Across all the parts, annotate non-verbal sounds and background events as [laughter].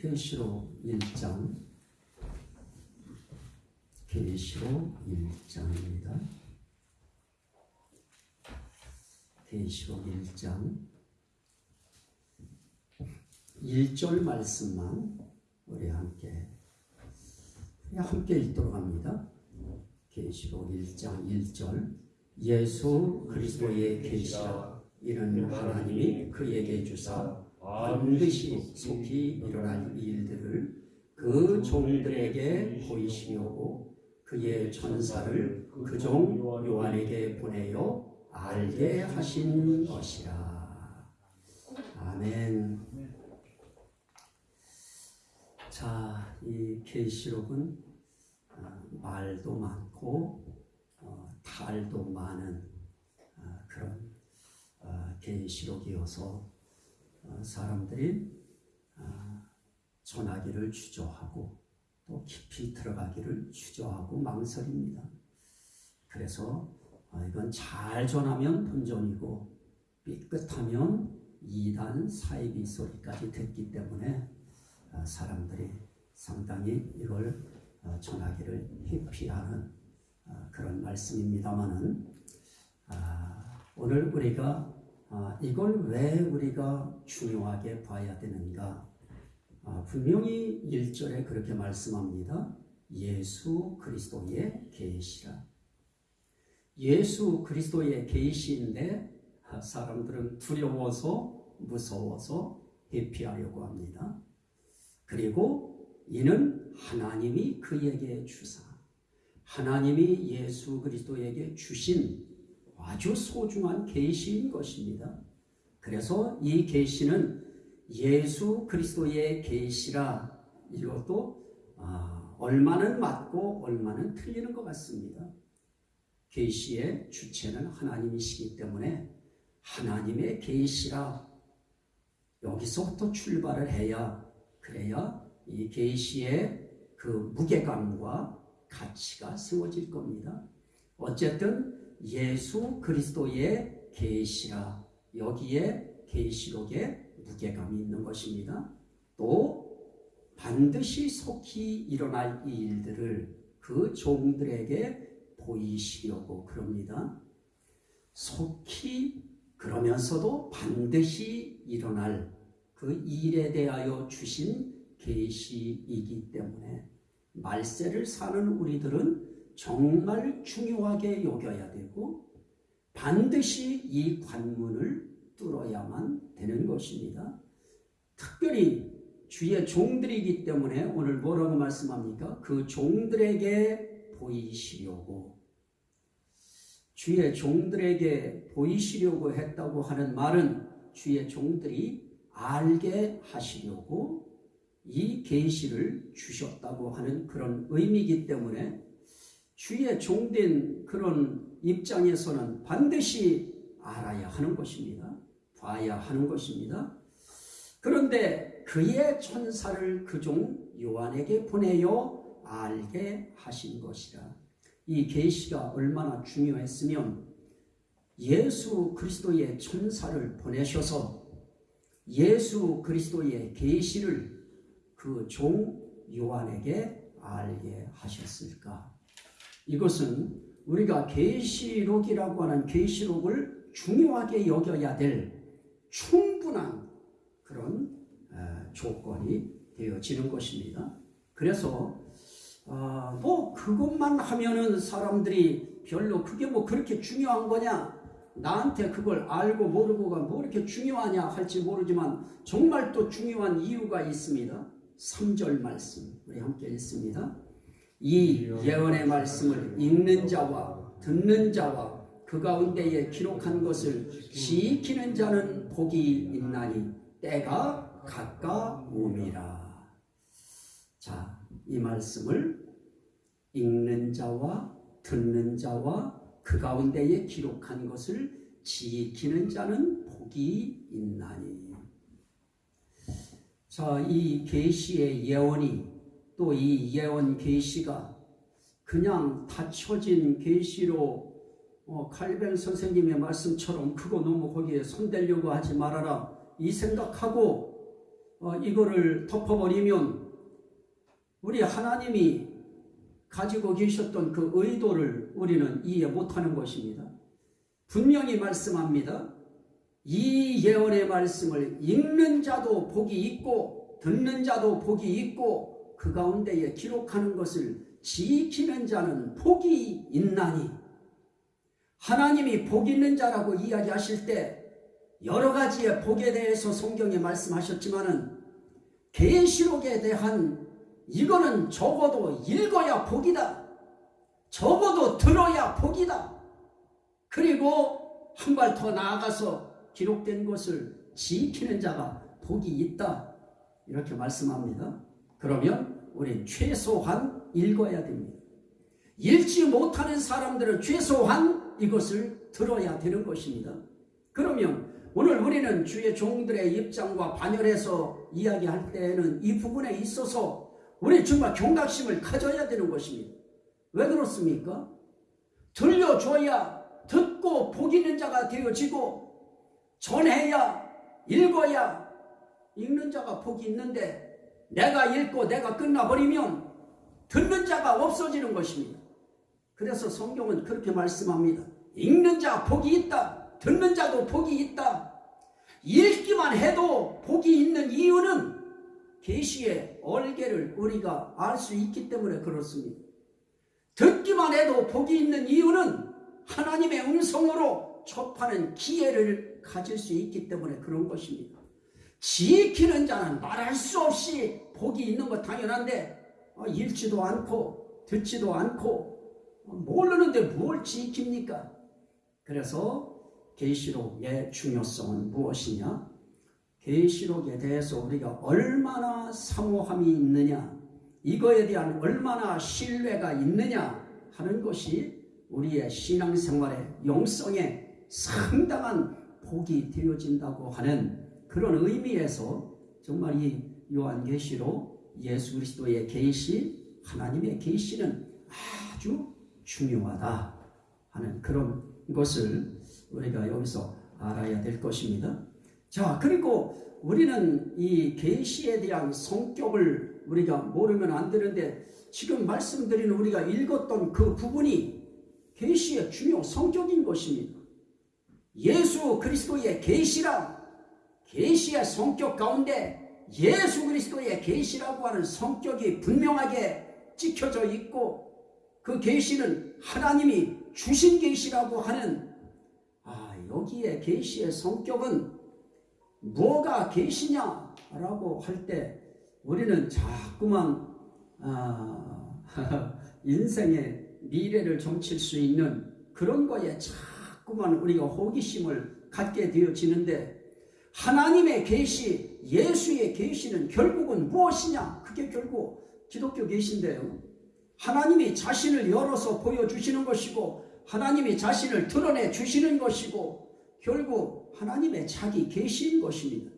계시록 1장 계시록 1장입니다. 계시록 1장 1절 말씀만 우리 함께 함께 읽도록 합니다. 계시록 1장 1절 예수 그리스도의 계시라 이는 하나님이 그에게 주사 반드시 속히 일어날 일들을 그 종들에게 보이시려고 그의 천사를 그 종 요한에게 보내어 알게 하신 것이라. 아멘. 자, 이 계시록은 어, 말도 많고 어, 탈도 많은 어, 그런 계시록이어서 사람들이 전하기를 주저하고 또 깊이 들어가기를 주저하고 망설입니다. 그래서 이건 잘 전하면 본전이고 삐끗하면 이단 사이비 소리까지 듣기 때문에 사람들이 상당히 이걸 전하기를 회피하는 그런 말씀입니다만은 오늘 우리가 이걸 왜 우리가 중요하게 봐야 되는가 분명히 1절에 그렇게 말씀합니다. 예수 그리스도의 계시라. 예수 그리스도의 계시인데 사람들은 두려워서 무서워서 회피하려고 합니다. 그리고 이는 하나님이 그에게 주사 하나님이 예수 그리스도에게 주신 아주 소중한 계시인 것입니다. 그래서 이 계시는 예수 그리스도의 계시라 이것도 아, 얼마는 맞고 얼마는 틀리는 것 같습니다. 계시의 주체는 하나님이시기 때문에 하나님의 계시라 여기서부터 출발을 해야 그래야 이 계시의 그 무게감과 가치가 세워질 겁니다. 어쨌든 예수 그리스도의 계시라 여기에 계시록에 무게감이 있는 것입니다. 또 반드시 속히 일어날 이 일들을 그 종들에게 보이시려고 그럽니다. 속히 그러면서도 반드시 일어날 그 일에 대하여 주신 계시이기 때문에 말세를 사는 우리들은 정말 중요하게 여겨야 되고 반드시 이 관문을 뚫어야만 되는 것입니다. 특별히 주의 종들이기 때문에 오늘 뭐라고 말씀합니까? 그 종들에게 보이시려고 주의 종들에게 보이시려고 했다고 하는 말은 주의 종들이 알게 하시려고 이 계시를 주셨다고 하는 그런 의미이기 때문에 주의 종된 그런 입장에서는 반드시 알아야 하는 것입니다. 봐야 하는 것입니다. 그런데 그의 천사를 그 종 요한에게 보내어 알게 하신 것이라. 이 계시가 얼마나 중요했으면 예수 그리스도의 천사를 보내셔서 예수 그리스도의 계시를 그 종 요한에게 알게 하셨을까? 이것은 우리가 계시록이라고 하는 계시록을 중요하게 여겨야 될 충분한 그런 조건이 되어지는 것입니다. 그래서 어, 뭐 그것만 하면은 사람들이 별로 그게 뭐 그렇게 중요한 거냐 나한테 그걸 알고 모르고가 뭐 이렇게 중요하냐 할지 모르지만 정말 또 중요한 이유가 있습니다. 3절 말씀 우리 함께 읽습니다. 이 예언의 말씀을 읽는 자와 듣는 자와 그 가운데에 기록한 것을 지키는 자는 복이 있나니 때가 가까움이라. 자, 이 말씀을 읽는 자와 듣는 자와 그 가운데에 기록한 것을 지키는 자는 복이 있나니. 자, 이 계시의 예언이 또 이 예언 계시가 그냥 닫혀진 계시로 어, 칼벤 선생님의 말씀처럼 그거 너무 거기에 손대려고 하지 말아라 이 생각하고 어, 이거를 덮어버리면 우리 하나님이 가지고 계셨던 그 의도를 우리는 이해 못하는 것입니다. 분명히 말씀합니다. 이 예언의 말씀을 읽는 자도 복이 있고 듣는 자도 복이 있고 그 가운데에 기록하는 것을 지키는 자는 복이 있나니 하나님이 복 있는 자라고 이야기하실 때 여러 가지의 복에 대해서 성경에 말씀하셨지만 은 계시록에 대한 이거는 적어도 읽어야 복이다. 적어도 들어야 복이다. 그리고 한 발 더 나아가서 기록된 것을 지키는 자가 복이 있다. 이렇게 말씀합니다. 그러면 우린 최소한 읽어야 됩니다. 읽지 못하는 사람들은 최소한 이것을 들어야 되는 것입니다. 그러면 오늘 우리는 주의 종들의 입장과 반열해서 이야기할 때에는 이 부분에 있어서 우리 정말 경각심을 가져야 되는 것입니다. 왜 그렇습니까? 들려줘야 듣고 복 있는 자가 되어지고 전해야 읽어야 읽는 자가 복이 있는데 내가 읽고 내가 끝나버리면 듣는 자가 없어지는 것입니다. 그래서 성경은 그렇게 말씀합니다. 읽는 자 복이 있다. 듣는 자도 복이 있다. 읽기만 해도 복이 있는 이유는 계시의 얼개를 우리가 알 수 있기 때문에 그렇습니다. 듣기만 해도 복이 있는 이유는 하나님의 음성으로 접하는 기회를 가질 수 있기 때문에 그런 것입니다. 지키는 자는 말할 수 없이 복이 있는 것 당연한데 어, 읽지도 않고 듣지도 않고 어, 모르는데 뭘 지킵니까? 그래서 계시록의 중요성은 무엇이냐? 계시록에 대해서 우리가 얼마나 사모함이 있느냐, 이거에 대한 얼마나 신뢰가 있느냐 하는 것이 우리의 신앙생활의 영성에 상당한 복이 되어진다고 하는 그런 의미에서 정말 이 요한계시록 예수 그리스도의 계시, 하나님의 계시는 아주 중요하다 하는 그런 것을 우리가 여기서 알아야 될 것입니다. 자, 그리고 우리는 이 계시에 대한 성격을 우리가 모르면 안 되는데 지금 말씀드리는 우리가 읽었던 그 부분이 계시의 중요 성격인 것입니다. 예수 그리스도의 계시라 계시의 성격 가운데 예수 그리스도의 계시라고 하는 성격이 분명하게 찍혀져 있고 그 계시는 하나님이 주신 계시라고 하는 아 여기에 계시의 성격은 뭐가 계시냐라고 할 때 우리는 자꾸만 아, [laughs] 인생의 미래를 점칠 수 있는 그런 거에 자꾸만 우리가 호기심을 갖게 되어지는데 하나님의 계시, 예수의 계시는 결국은 무엇이냐? 그게 결국 기독교 계시인데요. 하나님이 자신을 열어서 보여주시는 것이고 하나님이 자신을 드러내 주시는 것이고 결국 하나님의 자기 계시인 것입니다.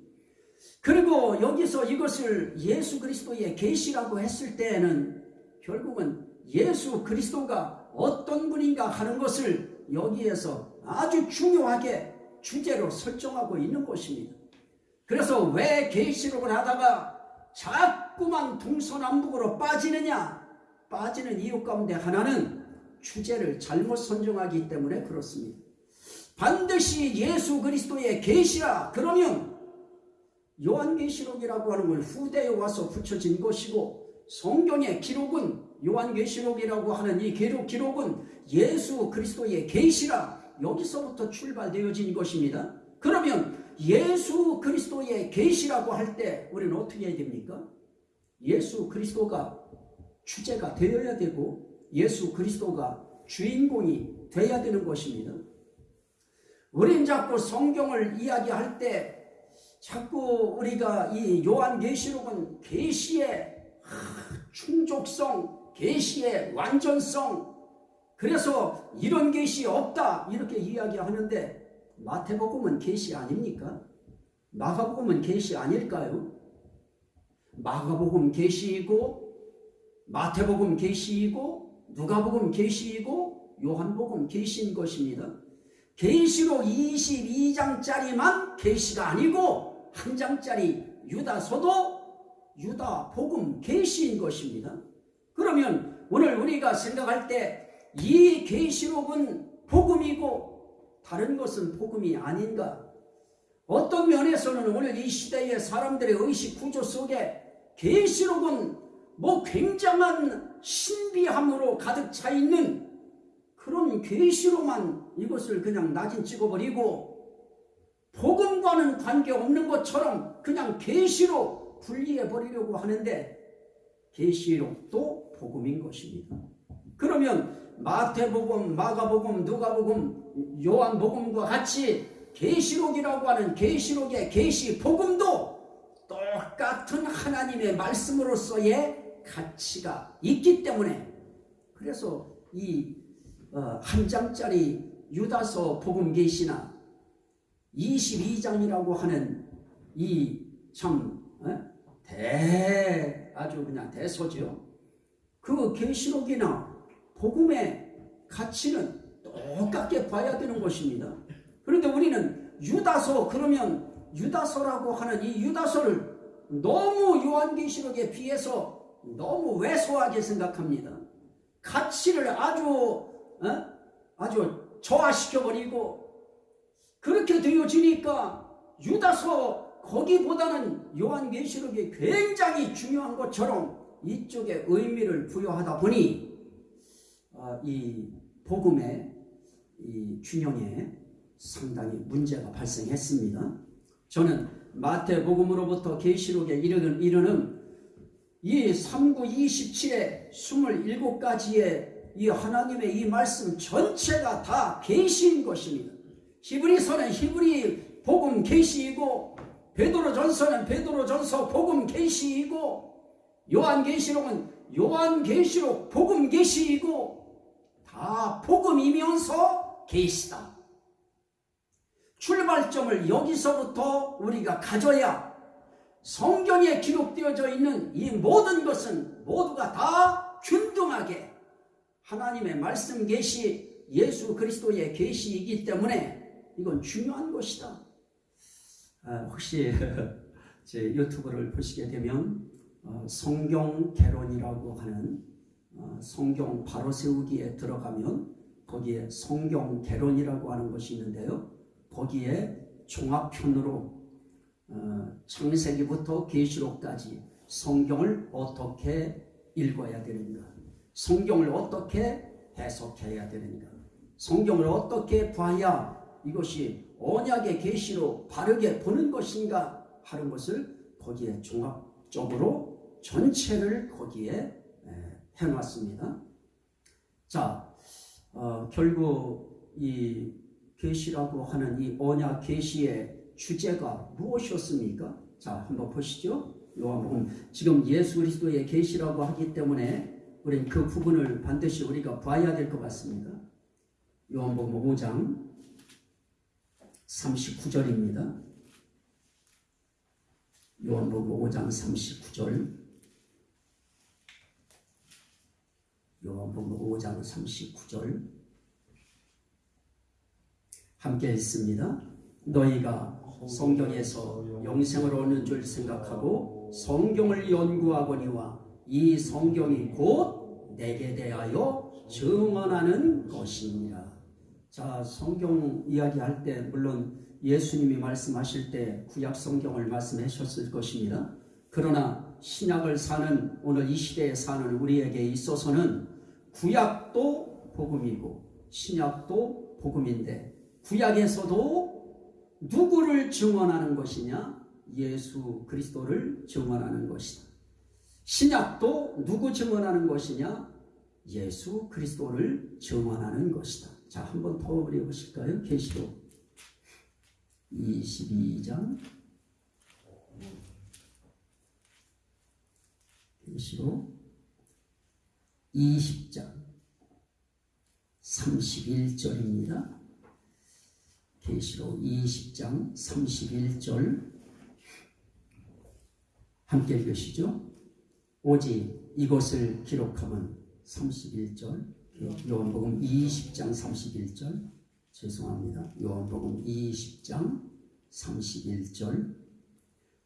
그리고 여기서 이것을 예수 그리스도의 계시라고 했을 때에는 결국은 예수 그리스도가 어떤 분인가 하는 것을 여기에서 아주 중요하게 주제로 설정하고 있는 것입니다. 그래서 왜 계시록을 하다가 자꾸만 동서남북으로 빠지느냐? 빠지는 이유 가운데 하나는 주제를 잘못 선정하기 때문에 그렇습니다. 반드시 예수 그리스도의 계시라 그러면 요한계시록이라고 하는 건 후대에 와서 붙여진 것이고 성경의 기록은 요한계시록이라고 하는 이 기록, 기록은 예수 그리스도의 계시라 여기서부터 출발되어진 것입니다. 그러면 예수 그리스도의 계시라고 할 때 우리는 어떻게 해야 됩니까? 예수 그리스도가 주제가 되어야 되고 예수 그리스도가 주인공이 되어야 되는 것입니다. 우린 자꾸 성경을 이야기할 때 자꾸 우리가 이 요한계시록은 계시의 충족성, 계시의 완전성 그래서 이런 계시 없다 이렇게 이야기하는데 마태복음은 계시 아닙니까? 마가복음은 계시 아닐까요? 마가복음 계시이고 마태복음 계시이고 누가복음 계시이고 요한복음 계시인 것입니다. 계시록 22장짜리만 계시가 아니고 한 장짜리 유다서도 유다 복음 계시인 것입니다. 그러면 오늘 우리가 생각할 때 이 계시록은 복음이고 다른 것은 복음이 아닌가? 어떤 면에서는 오늘 이 시대의 사람들의 의식 구조 속에 계시록은 뭐 굉장한 신비함으로 가득 차 있는 그런 계시로만 이것을 그냥 낙인 찍어버리고 복음과는 관계없는 것처럼 그냥 계시로 분리해 버리려고 하는데 계시록도 복음인 것입니다. 그러면 마태복음, 마가복음, 누가복음, 요한복음과 같이 계시록이라고 하는 계시록의 계시 복음도 똑같은 하나님의 말씀으로서의 가치가 있기 때문에 그래서 이 한 장짜리 유다서 복음 계시나 22장이라고 하는 이참 어? 대 아주 그냥 대소죠. 그 계시록이나 복음의 가치는 똑같게 봐야 되는 것입니다. 그런데 우리는 유다서 그러면 유다서라고 하는 이 유다서를 너무 요한계시록에 비해서 너무 왜소하게 생각합니다. 가치를 아주 어? 아주 저하시켜 버리고 그렇게 되어지니까 유다서 거기보다는 요한계시록이 굉장히 중요한 것처럼 이쪽에 의미를 부여하다 보니 어, 이 복음의 이 균형에 상당히 문제가 발생했습니다. 저는 마태복음으로부터 계시록에 이르는, 이르는 이 3구 27의 27가지의 이 하나님의 이 말씀 전체가 다 계시인 것입니다. 히브리서는 히브리 복음 계시이고 베드로전서는 베드로전서 복음 계시이고 요한계시록은 요한계시록 복음 계시이고 다 복음이면서 계시다. 출발점을 여기서부터 우리가 가져야 성경에 기록되어져 있는 이 모든 것은 모두가 다 균등하게 하나님의 말씀 계시 예수 그리스도의 계시이기 때문에 이건 중요한 것이다. 아, 혹시 [laughs] 제 유튜브를 보시게 되면 어, 성경 개론이라고 하는 어, 성경 바로 세우기에 들어가면 거기에 성경 개론이라고 하는 것이 있는데요. 거기에 종합편으로 어, 창세기부터 계시록까지 성경을 어떻게 읽어야 되는가, 성경을 어떻게 해석해야 되는가, 성경을 어떻게 봐야 이것이 언약의 계시로 바르게 보는 것인가 하는 것을 거기에 종합적으로 전체를 거기에 해놨습니다. 자, 어, 결국 이 계시라고 하는 이 언약 계시의 주제가 무엇이었습니까? 자, 한번 보시죠. 요한복음 지금 예수 그리스도의 계시라고 하기 때문에 우리는 그 부분을 반드시 우리가 봐야 될 것 같습니다. 요한복음 5장 39절입니다. 요한복음 5장 39절 요한복음 5장 39절 함께 읽습니다. 너희가 성경에서 영생을 얻는 줄 생각하고 성경을 연구하거니와 이 성경이 곧 내게 대하여 증언하는 것이니라. 자, 성경 이야기할 때 물론 예수님이 말씀하실 때 구약 성경을 말씀하셨을 것입니다. 그러나 신약을 사는 오늘 이 시대에 사는 우리에게 있어서는 구약도 복음이고 신약도 복음인데 구약에서도 누구를 증언하는 것이냐? 예수 그리스도를 증언하는 것이다. 신약도 누구 증언하는 것이냐? 예수 그리스도를 증언하는 것이다. 자, 한번 더 읽어보실까요? 계시록 22장 계시록 20장 31절입니다. 계시록 20장 31절 함께 읽으시죠. 오직 이것을 기록하면 31절 요한복음 20장 31절 죄송합니다. 요한복음 20장 31절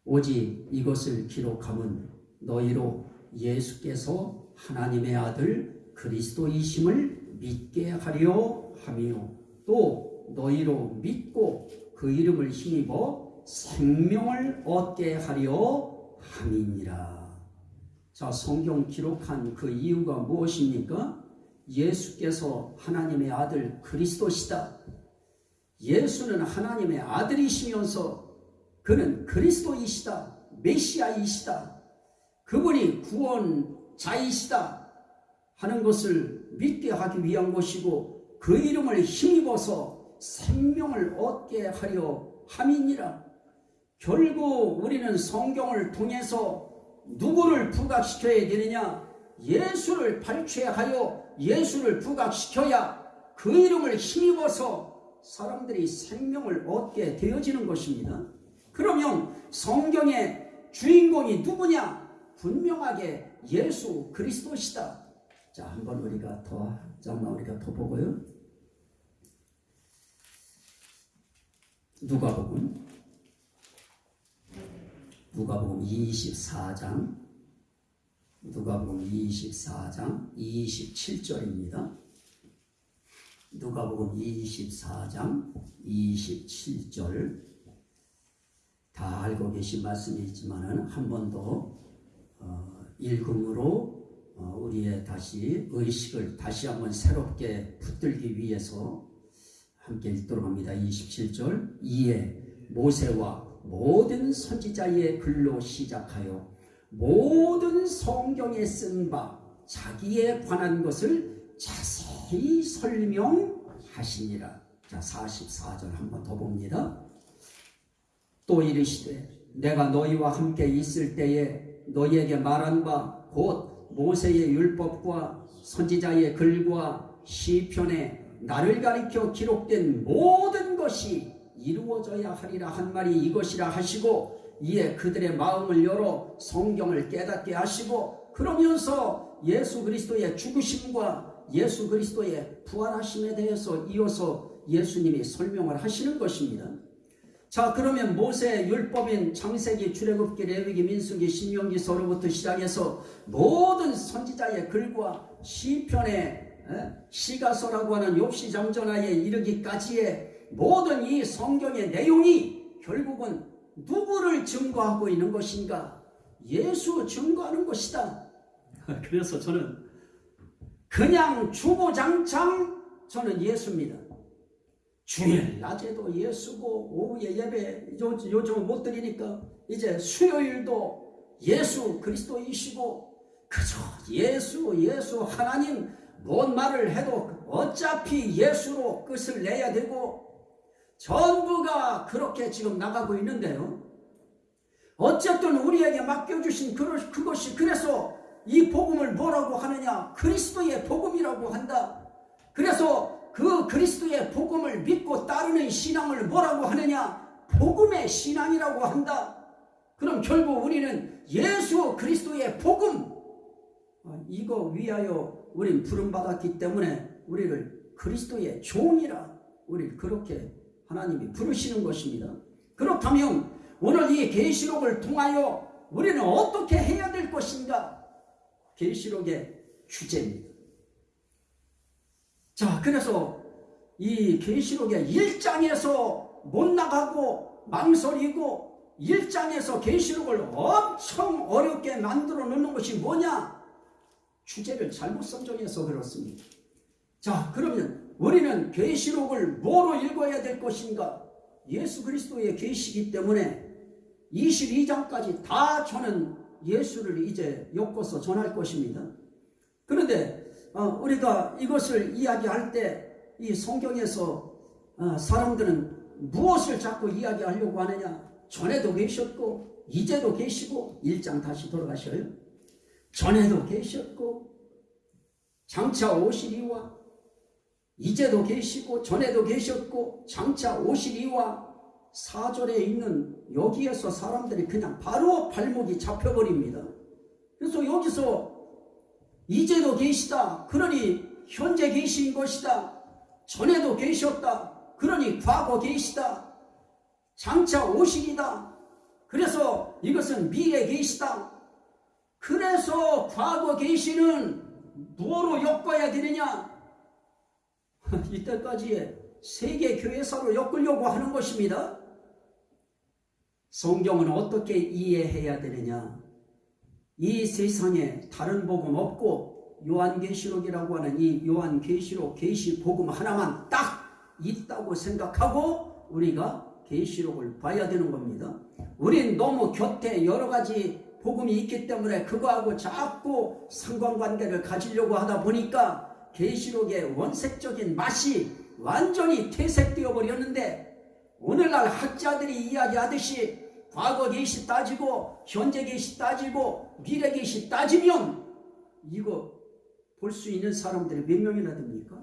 오직 이것을 기록함은 너희로 예수께서 하나님의 아들 그리스도이심을 믿게 하려 함이요 또 너희로 믿고 그 이름을 힘입어 생명을 얻게 하려 함이니라. 자, 성경 기록한 그 이유가 무엇입니까? 예수께서 하나님의 아들 그리스도시다. 예수는 하나님의 아들이시면서 그는 그리스도이시다. 메시아이시다. 그분이 구원자이시다. 하는 것을 믿게 하기 위한 것이고 그 이름을 힘입어서 생명을 얻게 하려 함이니라. 결국 우리는 성경을 통해서 누구를 부각시켜야 되느냐? 예수를 발췌하여 예수를 부각시켜야 그 이름을 힘입어서 사람들이 생명을 얻게 되어지는 것입니다. 그러면 성경의 주인공이 누구냐? 분명하게 예수 그리스도시다. 자, 한번 우리가 더, 잠깐만 우리가 더 보고요. 누가복음 누가복음 24장 누가복음 24장 27절입니다. 누가복음 24장 27절 다 알고 계신 말씀이지만은 한 번 더 어, 읽음으로 어, 우리의 다시 의식을 다시 한번 새롭게 붙들기 위해서 함께 읽도록 합니다. 27절 이에 모세와 모든 선지자의 글로 시작하여 모든 성경에 쓴 바 자기에 관한 것을 자세히 설명하시니라. 자, 44절 한번 더 봅니다. 또 이르시되 내가 너희와 함께 있을 때에 너희에게 말한 바 곧 모세의 율법과 선지자의 글과 시편에 나를 가리켜 기록된 모든 것이 이루어져야 하리라 한 말이 이것이라 하시고 이에 그들의 마음을 열어 성경을 깨닫게 하시고 그러면서 예수 그리스도의 죽으심과 예수 그리스도의 부활하심에 대해서 이어서 예수님이 설명을 하시는 것입니다. 자 그러면 모세 율법인 창세기 출애굽기 레위기 민수기 신명기 서로부터 시작해서 모든 선지자의 글과 시편의 시가서라고 하는 욥시 장전하에 이르기까지의 모든 이 성경의 내용이 결국은 누구를 증거하고 있는 것인가? 예수 증거하는 것이다. [laughs] 그래서 저는 그냥 주보장창 저는 예수입니다. 주일 낮에도 예수고 오후에 예배 요, 요즘은 못 드리니까 이제 수요일도 예수 그리스도이시고 그저 예수 예수 하나님 뭔 말을 해도 어차피 예수로 끝을 내야 되고 전부가 그렇게 지금 나가고 있는데요. 어쨌든 우리에게 맡겨주신 그것이 그래서 이 복음을 뭐라고 하느냐 그리스도의 복음이라고 한다. 그래서 그 그리스도의 복음을 믿고 따르는 신앙을 뭐라고 하느냐? 복음의 신앙이라고 한다. 그럼 결국 우리는 예수 그리스도의 복음 어, 이거 위하여 우린 부름받았기 때문에 우리를 그리스도의 종이라 우리를 그렇게 하나님이 부르시는 것입니다. 그렇다면 오늘 이 계시록을 통하여 우리는 어떻게 해야 될 것인가? 계시록의 주제입니다. 자, 그래서 이 계시록의 1장에서 못 나가고 망설이고 1장에서 계시록을 엄청 어렵게 만들어 놓는 것이 뭐냐? 주제를 잘못 선정해서 그렇습니다. 자, 그러면 우리는 계시록을 뭐로 읽어야 될 것인가? 예수 그리스도의 계시기 때문에 22장까지 다 저는 예수를 이제 엮어서 전할 것입니다. 그런데 어, 우리가 이것을 이야기할 때 이 성경에서 어, 사람들은 무엇을 자꾸 이야기하려고 하느냐? 전에도 계셨고 이제도 계시고 1장 다시 돌아가셔요. 전에도 계셨고 장차 오시리와 이제도 계시고 전에도 계셨고 장차 오시리와 사절에 있는 여기에서 사람들이 그냥 바로 발목이 잡혀버립니다. 그래서 여기서 이제도 계시다. 그러니 현재 계신 것이다. 전에도 계셨다. 그러니 과거 계시다. 장차 오시리다. 그래서 이것은 미래 계시다. 그래서 과거 계시는 뭐로 엮어야 되느냐? [laughs] 이때까지 세계 교회사로 엮으려고 하는 것입니다. 성경은 어떻게 이해해야 되느냐? 이 세상에 다른 복음 없고 요한계시록이라고 하는 이 요한계시록 계시 복음 하나만 딱 있다고 생각하고 우리가 계시록을 봐야 되는 겁니다. 우린 너무 곁에 여러 가지 복음이 있기 때문에 그거하고 자꾸 상관관계를 가지려고 하다 보니까 계시록의 원색적인 맛이 완전히 퇴색되어 버렸는데 오늘날 학자들이 이야기하듯이 과거 계시 따지고 현재 계시 따지고 미래 계시 따지면 이거 볼 수 있는 사람들이 몇 명이나 됩니까?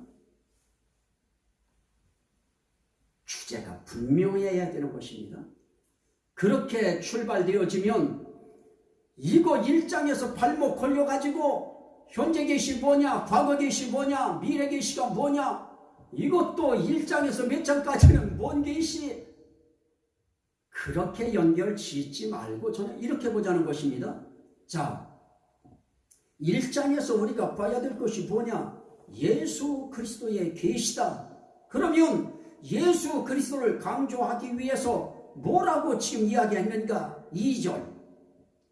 주제가 분명해야 되는 것입니다. 그렇게 출발되어지면 이거 일장에서 발목 걸려가지고 현재 계시 뭐냐 과거 계시 뭐냐 미래 계시가 뭐냐 이것도 일장에서 몇 장까지는 뭔 계시 그렇게 연결 짓지 말고 저는 이렇게 보자는 것입니다. 자, 1장에서 우리가 봐야 될 것이 뭐냐? 예수 그리스도의 계시다. 그러면 예수 그리스도를 강조하기 위해서 뭐라고 지금 이야기했는가? 2절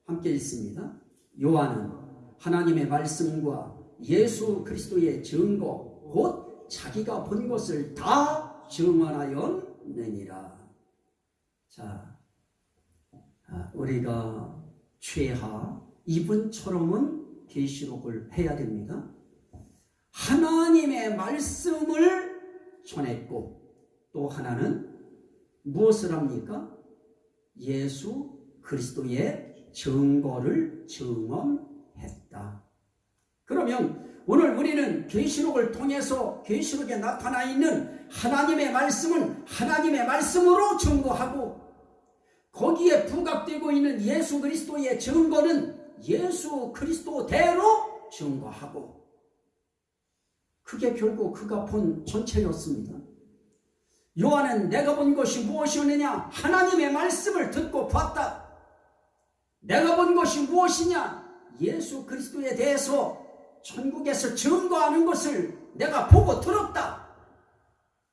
함께 읽습니다. 요한은 하나님의 말씀과 예수 그리스도의 증거 곧 자기가 본 것을 다 증언하였느니라. 자, 아, 우리가 최하 이분처럼은 계시록을 해야 됩니다. 하나님의 말씀을 전했고 또 하나는 무엇을 합니까? 예수 그리스도의 증거를 증언했다. 그러면 오늘 우리는 계시록을 통해서 계시록에 나타나 있는 하나님의 말씀은 하나님의 말씀으로 증거하고 거기에 부각되고 있는 예수 그리스도의 증거는 예수 그리스도대로 증거하고 그게 결국 그가 본 전체였습니다. 요한은 내가 본 것이 무엇이었느냐? 하나님의 말씀을 듣고 봤다. 내가 본 것이 무엇이냐? 예수 그리스도에 대해서 천국에서 증거하는 것을 내가 보고 들었다.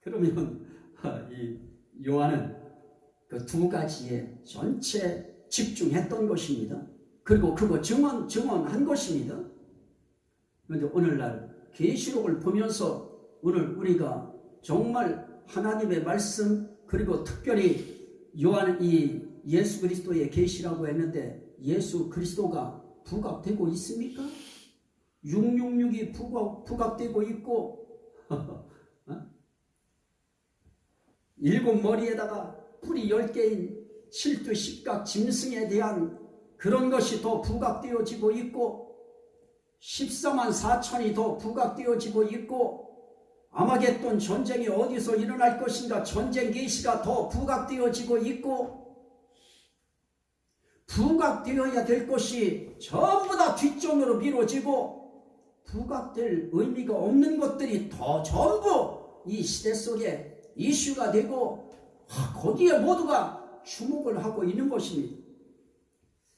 그러면 이 요한은 그 두 가지에 전체 집중했던 것입니다. 그리고 그거 증언 증언한 것입니다. 그런데 오늘날 계시록을 보면서 오늘 우리가 정말 하나님의 말씀 그리고 특별히 요한 이 예수 그리스도의 계시라고 했는데 예수 그리스도가 부각되고 있습니까? 666이 부각, 부각되고 있고 [laughs] 어? 일곱 머리에다가 뿔이 열 개인 실두 십각 짐승에 대한 그런 것이 더 부각되어지고 있고 14만 4천이 더 부각되어지고 있고 아마겟돈 전쟁이 어디서 일어날 것인가 전쟁 계시가 더 부각되어지고 있고 부각되어야 될 것이 전부 다 뒷전으로 미뤄지고 부각될 의미가 없는 것들이 더 전부 이 시대 속에 이슈가 되고 거기에 모두가 주목을 하고 있는 것입니다.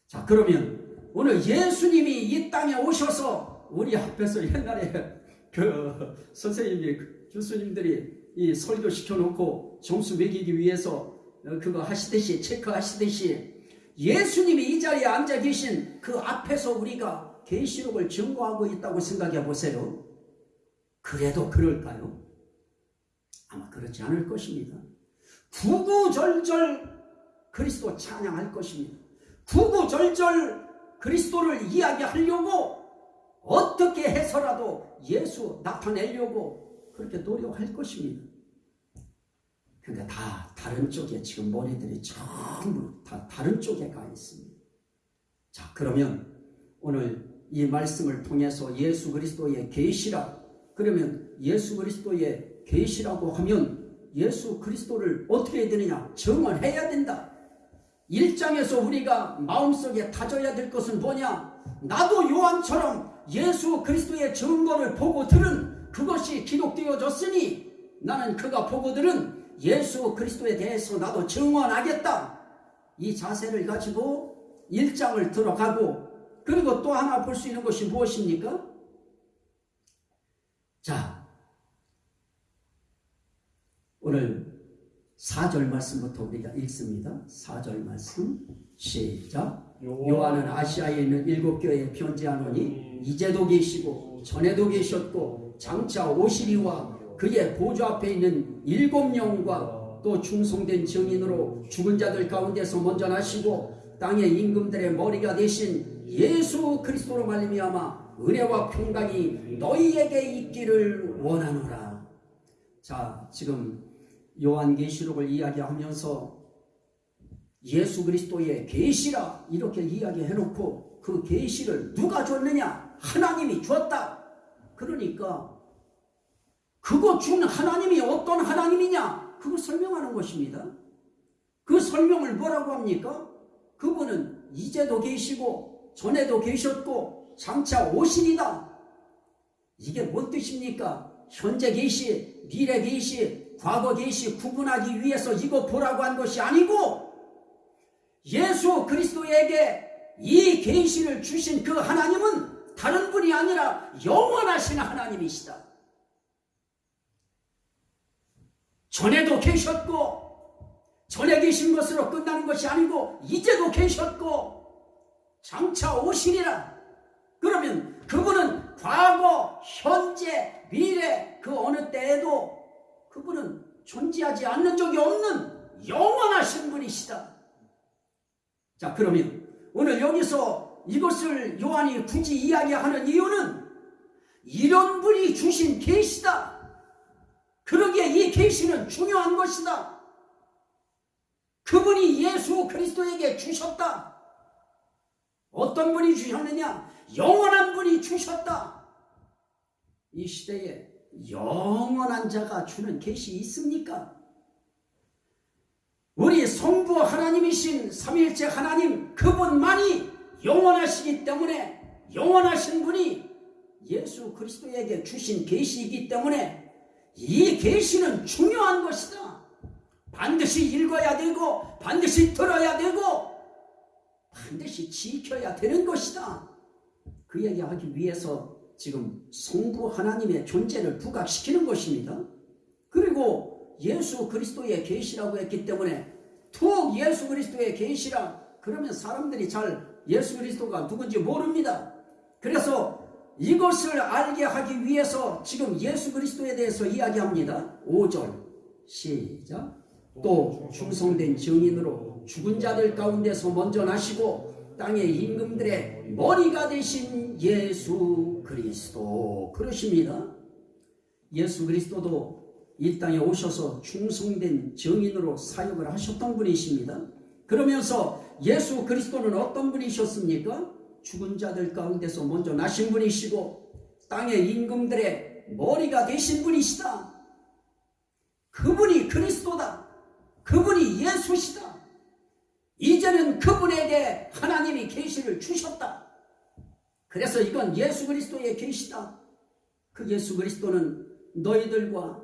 자 그러면 오늘 예수님이 이 땅에 오셔서 우리 앞에서 옛날에 그 선생님이 교수님들이 이 설교 시켜 놓고 점수 매기기 위해서 그거 하시듯이 체크하시듯이 예수님이 이 자리에 앉아 계신 그 앞에서 우리가 계시록을 증거하고 있다고 생각해 보세요. 그래도 그럴까요? 아마 그렇지 않을 것입니다. 구구절절 그리스도 찬양할 것입니다. 구구절절 그리스도를 이야기하려고 어떻게 해서라도 예수 나타내려고 그렇게 노력할 것입니다. 그러니까 다 다른 쪽에 지금 머리들이 전부 다 다른 쪽에 가 있습니다. 자 그러면 오늘 이 말씀을 통해서 예수 그리스도의 계시라 그러면 예수 그리스도의 계시라고 하면 예수 그리스도를 어떻게 해야 되느냐 정언해야 된다. 1장에서 우리가 마음속에 다져야 될 것은 뭐냐 나도 요한처럼 예수 그리스도의 증거를 보고 들은 그것이 기록되어졌으니 나는 그가 보고 들은 예수 그리스도에 대해서 나도 증언하겠다. 이 자세를 가지고 일장을 들어가고 그리고 또 하나 볼 수 있는 것이 무엇입니까? 자, 오늘 4절 말씀부터 우리가 읽습니다. 4절 말씀 시작. 요한은 아시아에 있는 일곱 교회에 편지하노니 이제도 계시고 전에도 계셨고 장차 오시리와 그의 보좌 앞에 있는 일곱 영과 또 충성된 증인으로 죽은 자들 가운데서 먼저 나시고 땅의 임금들의 머리가 되신 예수 그리스도로 말미암아 은혜와 평강이 너희에게 있기를 원하노라. 자, 지금 요한계시록을 이야기하면서 예수 그리스도의 계시라 이렇게 이야기해 놓고 그 계시를 누가 줬느냐? 하나님이 줬다. 그러니까 그거 준 하나님이 어떤 하나님이냐? 그거 설명하는 것입니다. 그 설명을 뭐라고 합니까? 그분은 이제도 계시고 전에도 계셨고 장차 오시리다. 이게 뭔 뜻입니까? 현재 계시, 미래 계시, 과거 계시 구분하기 위해서 이거 보라고 한 것이 아니고 예수 그리스도에게 이 계시를 주신 그 하나님은 다른 분이 아니라 영원하신 하나님이시다. 전에도 계셨고 전에 계신 것으로 끝나는 것이 아니고 이제도 계셨고 장차 오시리라. 그러면 그분은 과거, 현재, 미래 그 어느 때에도 그분은 존재하지 않는 적이 없는 영원하신 분이시다. 자, 그러면 오늘 여기서 이것을 요한이 굳이 이야기하는 이유는 이런 분이 주신 계시다. 그러기에 이 계시는 중요한 것이다. 그분이 예수 그리스도에게 주셨다. 어떤 분이 주셨느냐? 영원한 분이 주셨다. 이 시대에 영원한 자가 주는 계시 있습니까? 우리 성부 하나님이신 삼일째 하나님 그분만이 영원하시기 때문에 영원하신 분이 예수 그리스도에게 주신 계시이기 때문에 이 계시는 중요한 것이다. 반드시 읽어야 되고 반드시 들어야 되고 반드시 지켜야 되는 것이다. 그 얘기하기 위해서 지금 성부 하나님의 존재를 부각시키는 것입니다. 그리고 예수 그리스도의 계시라고 했기 때문에 툭 예수 그리스도의 계시라 그러면 사람들이 잘 예수 그리스도가 누군지 모릅니다. 그래서 이것을 알게 하기 위해서 지금 예수 그리스도에 대해서 이야기합니다. 5절 시작 또 충성된 증인으로 죽은 자들 가운데서 먼저 나시고 땅의 임금들의 머리가 되신 예수 그리스도 그러십니다. 예수 그리스도도 이 땅에 오셔서 충성된 증인으로 사역을 하셨던 분이십니다. 그러면서 예수 그리스도는 어떤 분이셨습니까? 죽은 자들 가운데서 먼저 나신 분이시고 땅의 임금들의 머리가 되신 분이시다. 그분이 그리스도다. 그분이 예수시다. 이제는 그분에게 하나님이 계시를 주셨다. 그래서 이건 예수 그리스도의 계시다. 그 예수 그리스도는 너희들과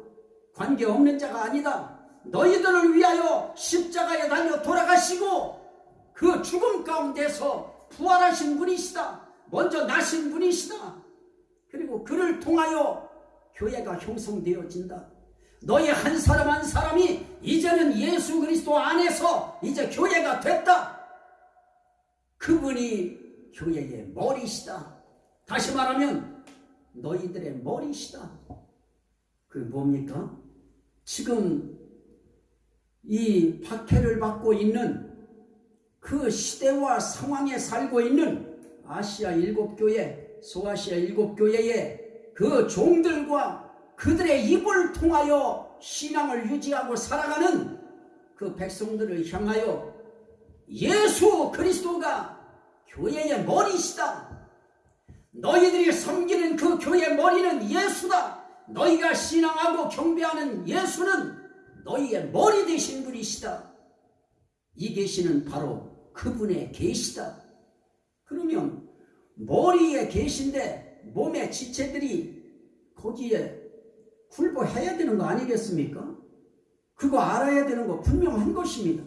관계없는 자가 아니다. 너희들을 위하여 십자가에 달려 돌아가시고 그 죽음 가운데서 부활하신 분이시다. 먼저 나신 분이시다. 그리고 그를 통하여 교회가 형성되어진다. 너희 한 사람 한 사람이 이제는 예수 그리스도 안에서 이제 교회가 됐다. 그분이 교회의 머리시다. 다시 말하면 너희들의 머리시다. 그 뭡니까? 지금 이 박해를 받고 있는 그 시대와 상황에 살고 있는 아시아 일곱 교회, 소아시아 일곱 교회의 그 종들과 그들의 입을 통하여 신앙을 유지하고 살아가는 그 백성들을 향하여 예수 그리스도가 교회의 머리시다. 너희들이 섬기는 그 교회 머리는 예수다. 너희가 신앙하고 경배하는 예수는 너희의 머리 되신 분이시다. 이 계시는 바로 그분의 계시다. 그러면 머리에 계신데 몸의 지체들이 거기에 굴보해야 되는 거 아니겠습니까? 그거 알아야 되는 거 분명한 것입니다.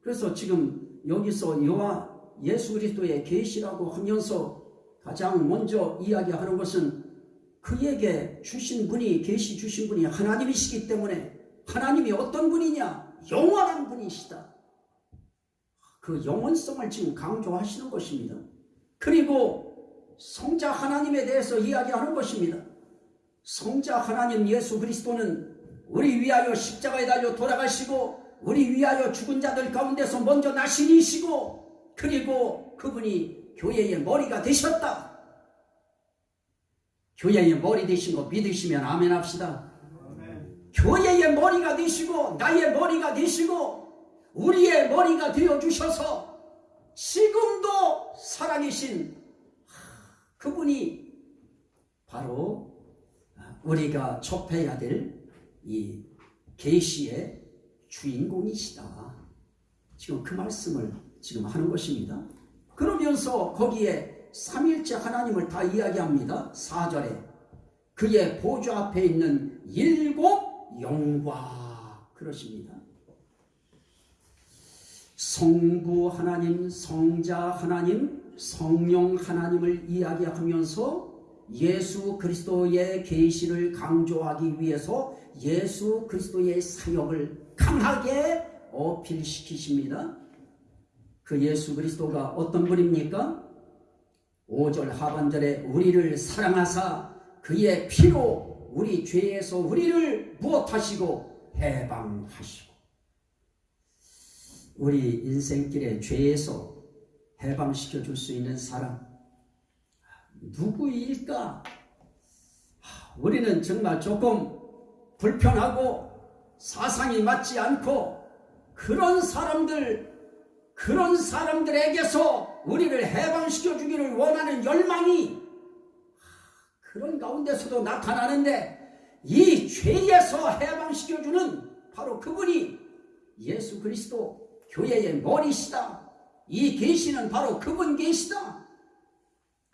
그래서 지금 여기서 여호와 예수 그리스도의 계시라고 하면서 가장 먼저 이야기하는 것은 그에게 주신 분이 계시 주신 분이 하나님이시기 때문에 하나님이 어떤 분이냐 영원한 분이시다. 그 영원성을 지금 강조하시는 것입니다. 그리고 성자 하나님에 대해서 이야기하는 것입니다. 성자 하나님 예수 그리스도는 우리 위하여 십자가에 달려 돌아가시고 우리 위하여 죽은 자들 가운데서 먼저 나신이시고 그리고 그분이 교회의 머리가 되셨다. 교회의 머리 되신 거 믿으시면 아멘 합시다. 교회의 머리가 되시고 나의 머리가 되시고 우리의 머리가 되어 주셔서 지금도 살아계신 그분이 바로 우리가 접해야 될 이 계시의 주인공이시다. 지금 그 말씀을 지금 하는 것입니다. 그러면서 거기에 삼일째 하나님을 다 이야기합니다. 4절에 그의 보좌 앞에 있는 일곱 영과 그러십니다. 성부 하나님, 성자 하나님, 성령 하나님을 이야기하면서 예수 그리스도의 계시를 강조하기 위해서 예수 그리스도의 사역을 강하게 어필시키십니다. 그 예수 그리스도가 어떤 분입니까? 5절 하반절에 우리를 사랑하사 그의 피로 우리 죄에서 우리를 무엇하시고 해방하시고 우리 인생길의 죄에서 해방시켜 줄 수 있는 사람 누구일까? 우리는 정말 조금 불편하고 사상이 맞지 않고 그런 사람들 그런 사람들에게서 우리를 해방시켜 주기를 원하는 열망이 그런 가운데서도 나타나는데 이 죄에서 해방시켜 주는 바로 그분이 예수 그리스도 교회의 머리시다. 이 계시는 바로 그분 계시다.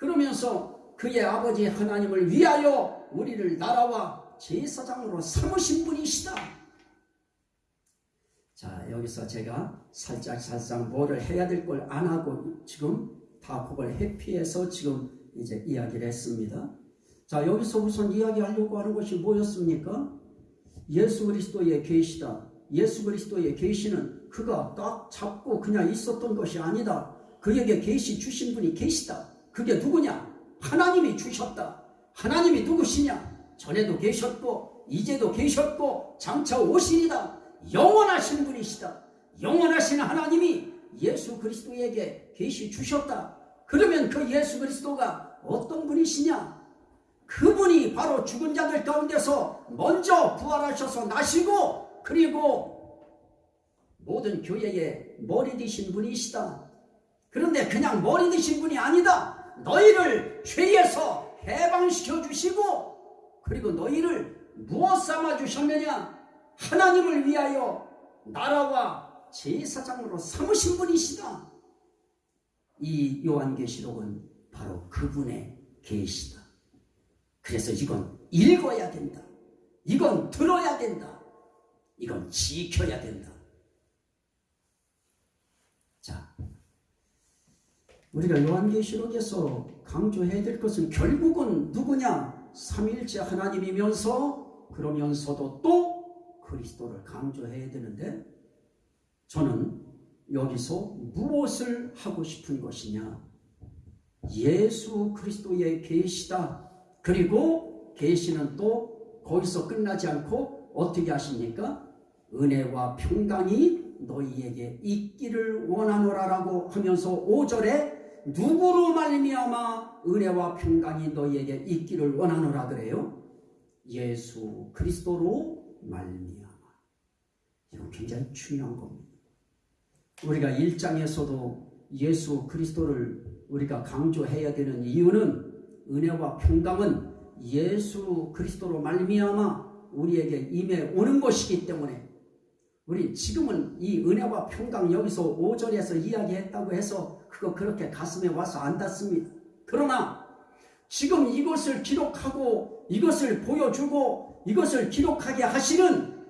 그러면서 그의 아버지 하나님을 위하여 우리를 나라와 제사장으로 삼으신 분이시다. 자, 여기서 제가 살짝 살짝 뭐를 해야 될 걸 안 하고 지금 다 그걸 회피해서 지금 이제 이야기를 했습니다. 자, 여기서 우선 이야기하려고 하는 것이 뭐였습니까? 예수 그리스도의 계시다. 예수 그리스도의 계시는 그가 딱 잡고 그냥 있었던 것이 아니다. 그에게 계시 주신 분이 계시다. 그게 누구냐? 하나님이 주셨다. 하나님이 누구시냐? 전에도 계셨고 이제도 계셨고 장차 오시리다. 영원하신 분이시다. 영원하신 하나님이 예수 그리스도에게 계시 주셨다. 그러면 그 예수 그리스도가 어떤 분이시냐? 그분이 바로 죽은 자들 가운데서 먼저 부활하셔서 나시고 그리고 모든 교회의 머리 되신 분이시다. 그런데 그냥 머리 되신 분이 아니다. 너희를 죄에서 해방시켜 주시고 그리고 너희를 무엇 삼아 주셨느냐? 하나님을 위하여 나라와 제사장으로 삼으신 분이시다. 이 요한계시록은 바로 그분의 계시다. 그래서 이건 읽어야 된다. 이건 들어야 된다. 이건 지켜야 된다. 자, 우리가 요한계시록에서 강조해야 될 것은 결국은 누구냐? 삼일째 하나님이면서 그러면서도 또 그리스도를 강조해야 되는데 저는 여기서 무엇을 하고 싶은 것이냐? 예수 그리스도의 계시다. 그리고 계시는 또 거기서 끝나지 않고 어떻게 하십니까? 은혜와 평강이 너희에게 있기를 원하노라라고 하면서 5절에 누구로 말미암아 은혜와 평강이 너희에게 있기를 원하노라 그래요? 예수 그리스도로 말미암아. 이건 굉장히 중요한 겁니다. 우리가 1장에서도 예수 그리스도를 우리가 강조해야 되는 이유는 은혜와 평강은 예수 그리스도로 말미암아 우리에게 임해 오는 것이기 때문에 우리 지금은 이 은혜와 평강 여기서 5절에서 이야기했다고 해서 그거 그렇게 가슴에 와서 안 닿습니다. 그러나 지금 이것을 기록하고 이것을 보여주고 이것을 기록하게 하시는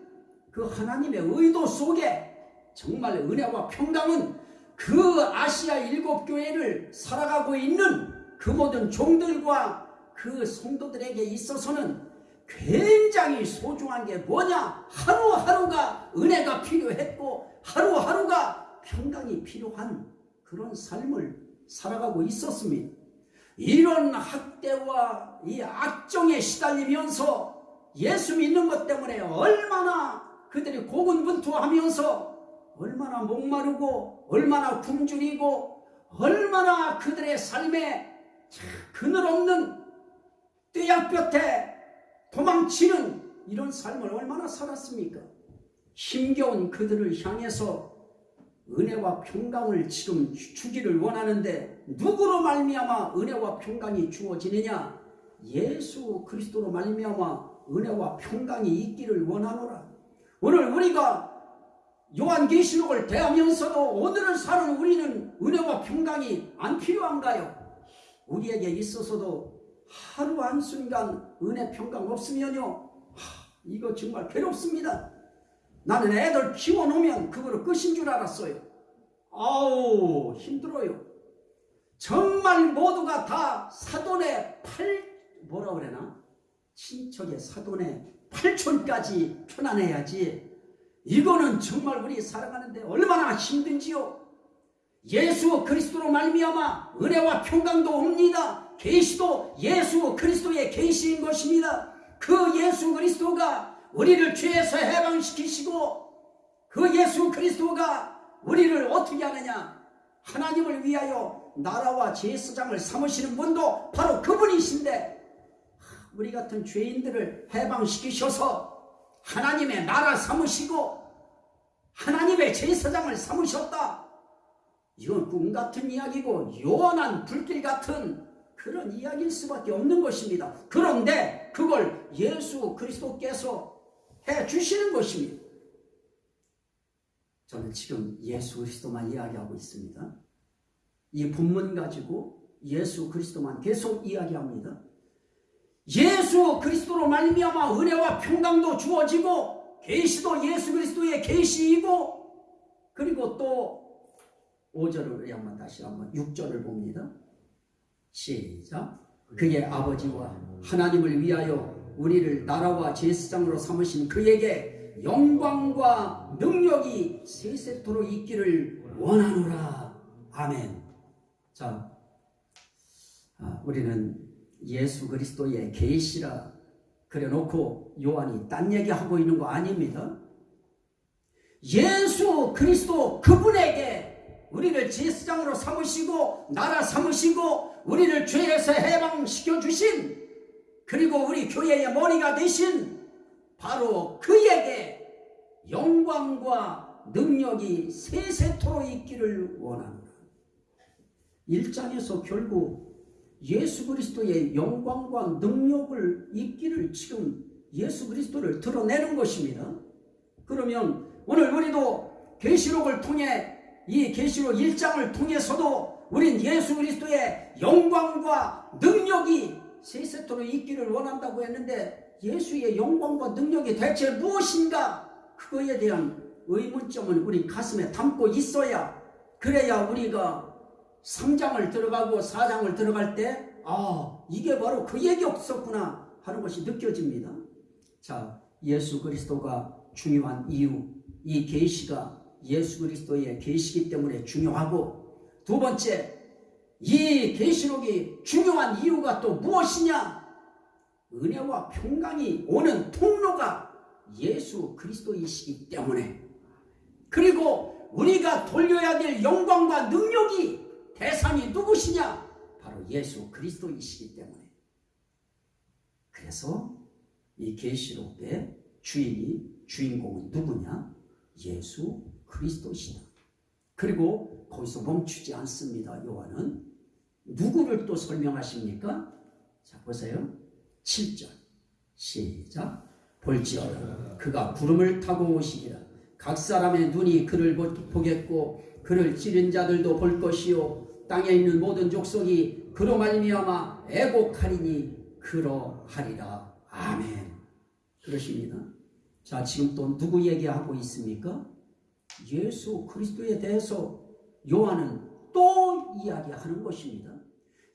그 하나님의 의도 속에 정말 은혜와 평강은 그 아시아 일곱 교회를 살아가고 있는 그 모든 종들과 그 성도들에게 있어서는 굉장히 소중한 게 뭐냐? 하루하루가 은혜가 필요했고 하루하루가 평강이 필요한 그런 삶을 살아가고 있었습니다. 이런 학대와 이 악정에 시달리면서 예수 믿는 것 때문에 얼마나 그들이 고군분투하면서 얼마나 목마르고 얼마나 굶주리고 얼마나 그들의 삶에 그늘 없는 떼약볕에 도망치는 이런 삶을 얼마나 살았습니까? 힘겨운 그들을 향해서 은혜와 평강을 지금 주기를 원하는데 누구로 말미암아 은혜와 평강이 주어지느냐? 예수 그리스도로 말미암아 은혜와 평강이 있기를 원하노라. 오늘 우리가 요한계시록을 대하면서도 오늘을 사는 우리는 은혜와 평강이 안 필요한가요? 우리에게 있어서도 하루 한순간 은혜 평강 없으면요. 하, 이거 정말 괴롭습니다. 나는 애들 키워놓으면 그거로 끝인 줄 알았어요. 아우 힘들어요. 정말 모두가 다 사돈의 팔 뭐라 그래나 친척의 사돈의 팔촌까지 편안해야지. 이거는 정말 우리 살아가는데 얼마나 힘든지요. 예수 그리스도로 말미암아 은혜와 평강도 옵니다. 계시도 예수 그리스도의 계시인 것입니다. 그 예수 그리스도가 우리를 죄에서 해방시키시고 그 예수 그리스도가 우리를 어떻게 하느냐 하나님을 위하여 나라와 제사장을 삼으시는 분도 바로 그분이신데 우리 같은 죄인들을 해방시키셔서 하나님의 나라 삼으시고 하나님의 제사장을 삼으셨다. 이건 꿈 같은 이야기고 요원한 불길 같은 그런 이야기일 수밖에 없는 것입니다. 그런데 그걸 예수 그리스도께서 해 주시는 것입니다. 저는 지금 예수 그리스도만 이야기하고 있습니다. 이 본문 가지고 예수 그리스도만 계속 이야기합니다. 예수 그리스도로 말미암아 은혜와 평강도 주어지고 계시도 예수 그리스도의 계시이고 그리고 또 5절을 한번 다시 한번 6절을 봅니다. 시작. 그의 아버지와 하나님을 위하여 우리를 나라와 제사장으로 삼으신 그에게 영광과 능력이 세세토록 있기를 원하노라. 아멘. 자, 아, 우리는 예수 그리스도의 계시라 그래놓고 요한이 딴 얘기하고 있는 거 아닙니다. 예수 그리스도 그분에게 우리를 제사장으로 삼으시고 나라 삼으시고 우리를 죄에서 해방시켜 주신 그리고 우리 교회의 머리가 되신 바로 그에게 영광과 능력이 세세토록 있기를 원합니다. 1장에서 결국 예수 그리스도의 영광과 능력을 있기를 지금 예수 그리스도를 드러내는 것입니다. 그러면 오늘 우리도 계시록을 통해 이 계시록 1장을 통해서도 우린 예수 그리스도의 영광과 능력이 세세토록 있기를 원한다고 했는데 예수의 영광과 능력이 대체 무엇인가 그거에 대한 의문점을 우리 가슴에 담고 있어야 그래야 우리가 3장을 들어가고 4장을 들어갈 때 아, 이게 바로 그 얘기 없었구나 하는 것이 느껴집니다. 자, 예수 그리스도가 중요한 이유, 이 계시가 예수 그리스도의 계시기 때문에 중요하고 두 번째, 이 계시록이 중요한 이유가 또 무엇이냐? 은혜와 평강이 오는 통로가 예수 그리스도이시기 때문에 그리고 우리가 돌려야 될 영광과 능력이 대상이 누구시냐? 바로 예수 그리스도이시기 때문에. 그래서 이 계시록의 주인이 주인공은 누구냐? 예수 그리스도시다. 그리고 거기서 멈추지 않습니다. 요한은 누구를 또 설명하십니까? 자 보세요. 7절 시작 볼지어다 그가 구름을 타고 오시리라 각 사람의 눈이 그를 보겠고 그를 찌른 자들도 볼 것이요 땅에 있는 모든 족속이 그로 말미암아 애곡하리니 그러하리라. 아멘. 그러십니다. 자, 지금 또 누구 얘기하고 있습니까? 예수 그리스도에 대해서 요한은 또 이야기하는 것입니다.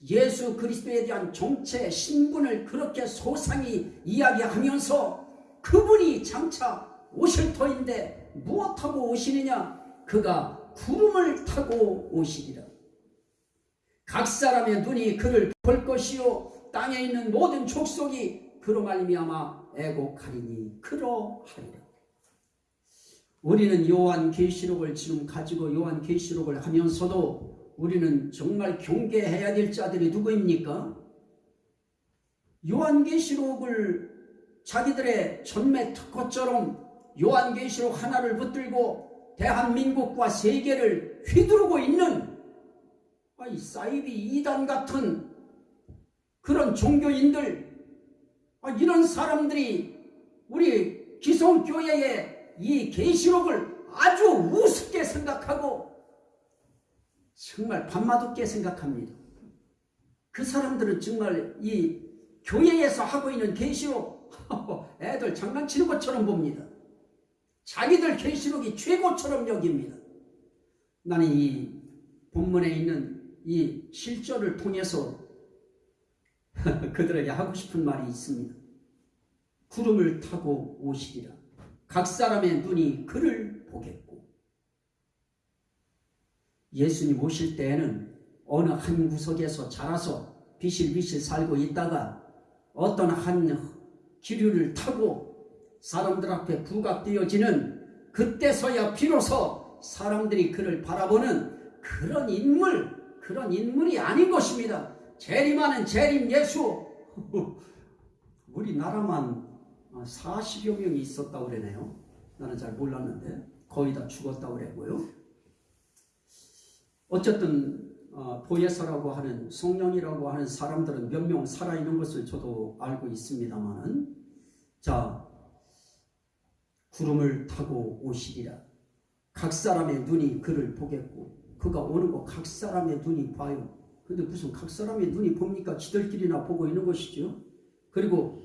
예수 그리스도에 대한 정체 신분을 그렇게 소상히 이야기하면서 그분이 장차 오실 터인데 무엇하고 오시느냐? 그가 구름을 타고 오시리라. 각 사람의 눈이 그를 볼 것이요 땅에 있는 모든 족속이 그로 말미암아 애곡하리니 그러하리라. 우리는 요한 계시록을 지금 가지고 요한 계시록을 하면서도 우리는 정말 경계해야 될 자들이 누구입니까? 요한 계시록을 자기들의 전매 특허처럼 요한계시록 하나를 붙들고 대한민국과 세계를 휘두르고 있는 이 사이비 이단 같은 그런 종교인들 아, 이런 사람들이 우리 기성교회의 이 계시록을 아주 우습게 생각하고 정말 밤마둡게 생각합니다. 그 사람들은 정말 이 교회에서 하고 있는 계시록 [laughs] 애들 장난치는 것처럼 봅니다. 자기들 계시록이 최고처럼 여깁니다. 나는 이 본문에 있는 이 실절을 통해서 [laughs] 그들에게 하고 싶은 말이 있습니다. 구름을 타고 오시리라. 각 사람의 눈이 그를 보겠고. 예수님 오실 때에는 어느 한 구석에서 자라서 비실비실 살고 있다가 어떤 한 기류를 타고 사람들 앞에 부각되어지는 그때서야 비로소 사람들이 그를 바라보는 그런 인물, 그런 인물이 아닌 것입니다. 재림하는 재림 예수. [laughs] 우리나라만 40여 명이 있었다고 그러네요. 나는 잘 몰랐는데 거의 다 죽었다고 그랬고요. 어쨌든 어, 보혜사라고 하는 성령이라고 하는 사람들은 몇 명 살아있는 것을 저도 알고 있습니다만은 자, 구름을 타고 오시리라. 각 사람의 눈이 그를 보겠고, 그가 오는 거 각 사람의 눈이 봐요. 근데 무슨 각 사람의 눈이 봅니까? 지들끼리나 보고 있는 것이죠. 그리고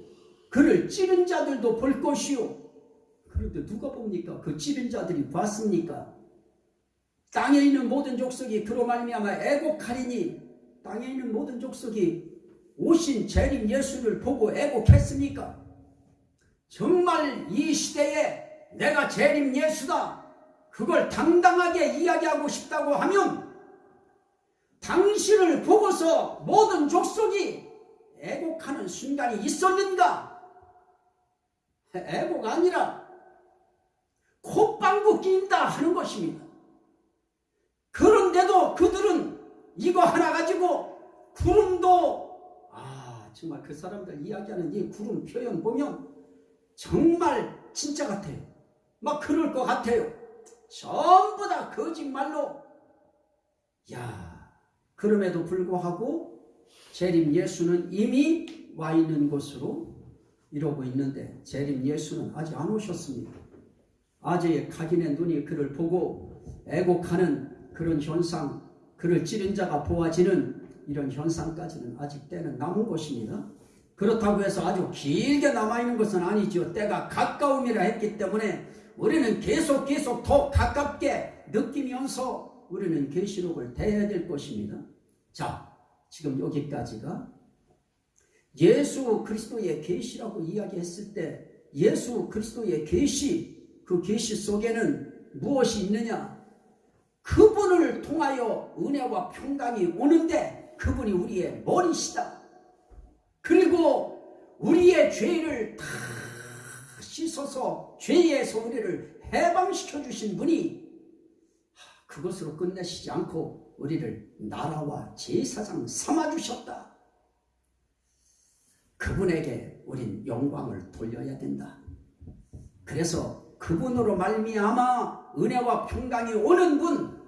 그를 찌른 자들도 볼 것이요. 그런데 누가 봅니까? 그 찌른 자들이 봤습니까? 땅에 있는 모든 족속이 그로 말미암아 애곡하리니 땅에 있는 모든 족속이 오신 재림 예수를 보고 애곡했습니까? 정말 이 시대에 내가 재림 예수다. 그걸 당당하게 이야기하고 싶다고 하면 당신을 보고서 모든 족속이 애곡하는 순간이 있었는가? [laughs] 애곡 아니라 콧방구 낀다 하는 것입니다. 그런데도 그들은 이거 하나 가지고 구름도 아 정말 그 사람들 이야기하는 이 구름 표현 보면 정말 진짜 같아요. 막 그럴 것 같아요. 전부 다 거짓말로. 야, 그럼에도 불구하고 재림 예수는 이미 와 있는 곳으로 이러고 있는데 재림 예수는 아직 안 오셨습니다. 아재의 각인의 눈이 그를 보고 애곡하는 그런 현상, 그를 찌른 자가 보아지는 이런 현상까지는 아직 때는 남은 것입니다. 그렇다고 해서 아주 길게 남아있는 것은 아니죠. 때가 가까움이라 했기 때문에 우리는 계속 계속 더 가깝게 느끼면서 우리는 계시록을 대해야 될 것입니다. 자, 지금 여기까지가 예수 그리스도의 계시라고 이야기했을 때 예수 그리스도의 계시 그 계시 속에는 무엇이 있느냐? 그분을 통하여 은혜와 평강이 오는데 그분이 우리의 머리시다. 그리고 우리의 죄를 다 씻어서 죄에서 우리를 해방시켜 주신 분이 그것으로 끝내시지 않고 우리를 나라와 제사장 삼아 주셨다. 그분에게 우린 영광을 돌려야 된다. 그래서 그분으로 말미암아 은혜와 평강이 오는 분,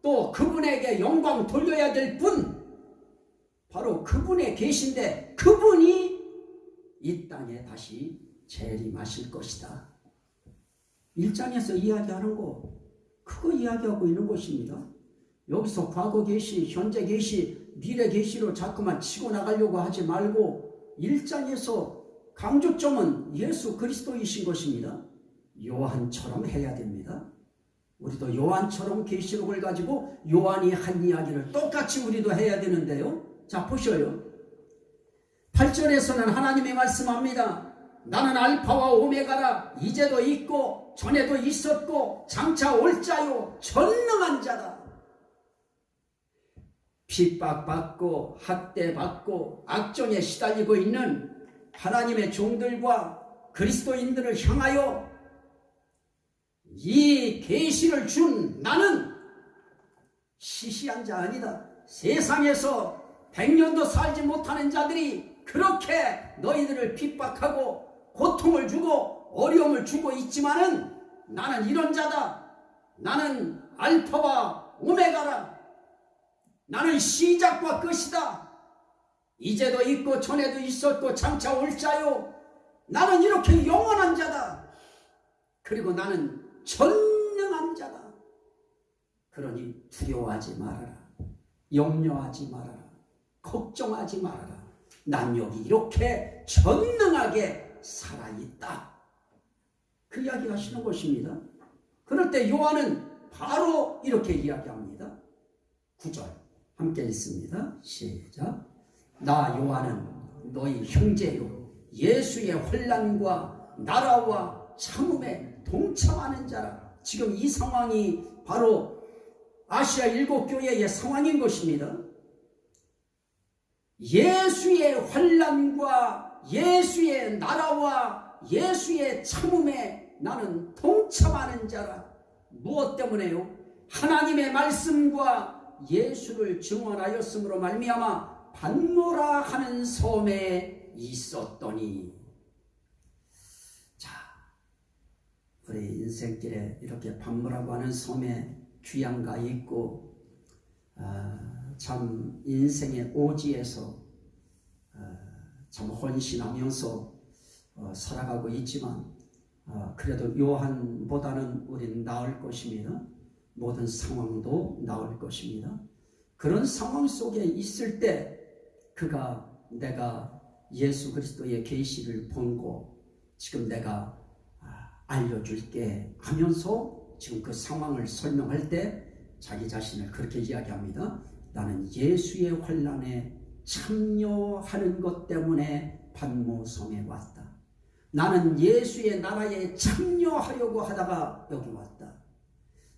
또 그분에게 영광 돌려야 될 분, 바로 그분에 계신데 그분이 이 땅에 다시 재림하실 것이다. 1장에서 이야기하는 거 그거 이야기하고 있는 것입니다. 여기서 과거 계시, 현재 계시, 미래 계시로 자꾸만 치고 나가려고 하지 말고 1장에서 강조점은 예수 그리스도이신 것입니다. 요한처럼 해야 됩니다. 우리도 요한처럼 계시록을 가지고 요한이 한 이야기를 똑같이 우리도 해야 되는데요. 자, 보셔요. 8절에서는 하나님이 말씀합니다. 나는 알파와 오메가라 이제도 있고 전에도 있었고 장차 올 자요 전능한 자다. 핍박받고 학대받고 악정에 시달리고 있는 하나님의 종들과 그리스도인들을 향하여 이 계시를 준 나는 시시한 자 아니다. 세상에서 백년도 살지 못하는 자들이 그렇게 너희들을 핍박하고 고통을 주고 어려움을 주고 있지만은 나는 이런 자다. 나는 알파와 오메가라. 나는 시작과 끝이다. 이제도 있고 전에도 있었고 장차 올 자요. 나는 이렇게 영원한 자다. 그리고 나는 전능한 자다. 그러니 두려워하지 말아라. 염려하지 말아라. 걱정하지 말아라. 난 여기 이렇게 전능하게 살아있다. 그 이야기 하시는 것입니다. 그럴 때 요한은 바로 이렇게 이야기합니다. 9절 함께 읽습니다. 시작. 나 요한은 너희 형제요 예수의 환란과 나라와 참음에 동참하는 자라. 지금 이 상황이 바로 아시아 일곱 교회의 상황인 것입니다. 예수의 환란과 예수의 나라와 예수의 참음에 나는 동참하는 자라. 무엇 때문에요? 하나님의 말씀과 예수를 증언하였으므로 말미암아 반모라 하는 섬에 있었더니 자 우리 인생길에 이렇게 반모라고 하는 섬에 귀양가 있고 아, 참 인생의 오지에서 아, 참 헌신하면서 어, 살아가고 있지만 어, 그래도 요한보다는 우리는 나을 것입니다. 모든 상황도 나을 것입니다. 그런 상황 속에 있을 때 그가 내가 예수 그리스도의 계시를 본고 지금 내가 아, 알려줄게 하면서 지금 그 상황을 설명할 때 자기 자신을 그렇게 이야기합니다. 나는 예수의 환란에 참여하는 것 때문에 반모섬에 왔다. 나는 예수의 나라에 참여하려고 하다가 여기 왔다.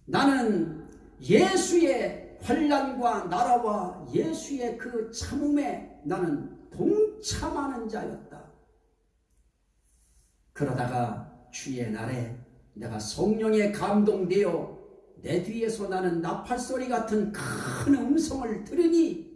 나는 예수의 환란과 나라와 예수의 그 참음에 나는 동참하는 자였다. 그러다가 주의 날에 내가 성령에 감동되어 내 뒤에서 나는 나팔소리 같은 큰 음성을 들으니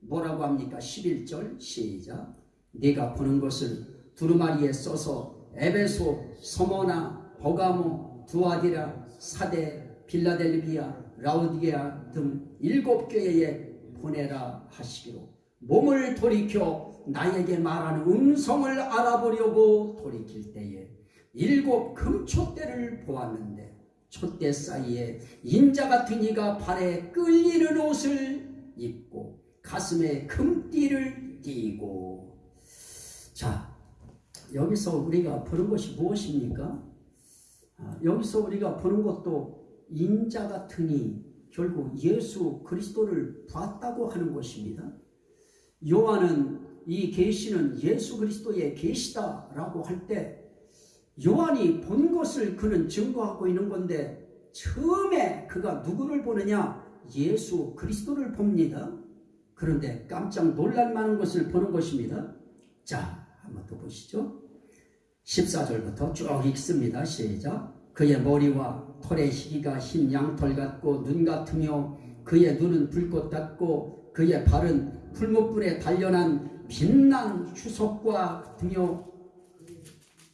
뭐라고 합니까? 11절 시작 네가 보는 것을 두루마리에 써서 에베소, 서머나, 버가모, 두아디라, 사대, 빌라델비아, 라우디게아 등 일곱 교회에 보내라 하시기로 몸을 돌이켜 나에게 말하는 음성을 알아보려고 돌이킬 때에 일곱 금촛대를 보았는데 촛대 사이에 인자 같은 이가 발에 끌리는 옷을 입고 가슴에 금띠를 띠고 자 여기서 우리가 보는 것이 무엇입니까? 아, 여기서 우리가 보는 것도 인자 같으니 결국 예수 그리스도를 봤다고 하는 것입니다. 요한은 이 계시는 예수 그리스도의 계시다라고 할 때 요한이 본 것을 그는 증거하고 있는 건데 처음에 그가 누구를 보느냐 예수 그리스도를 봅니다. 그런데 깜짝 놀랄 만한 것을 보는 것입니다. 자, 한번 더 보시죠. 14절부터 쭉 읽습니다. 시작. 그의 머리와 털의 희기가 흰 양털 같고 눈 같으며 그의 눈은 불꽃 같고 그의 발은 풀무불에 단련한 빛난 휴석과 같으며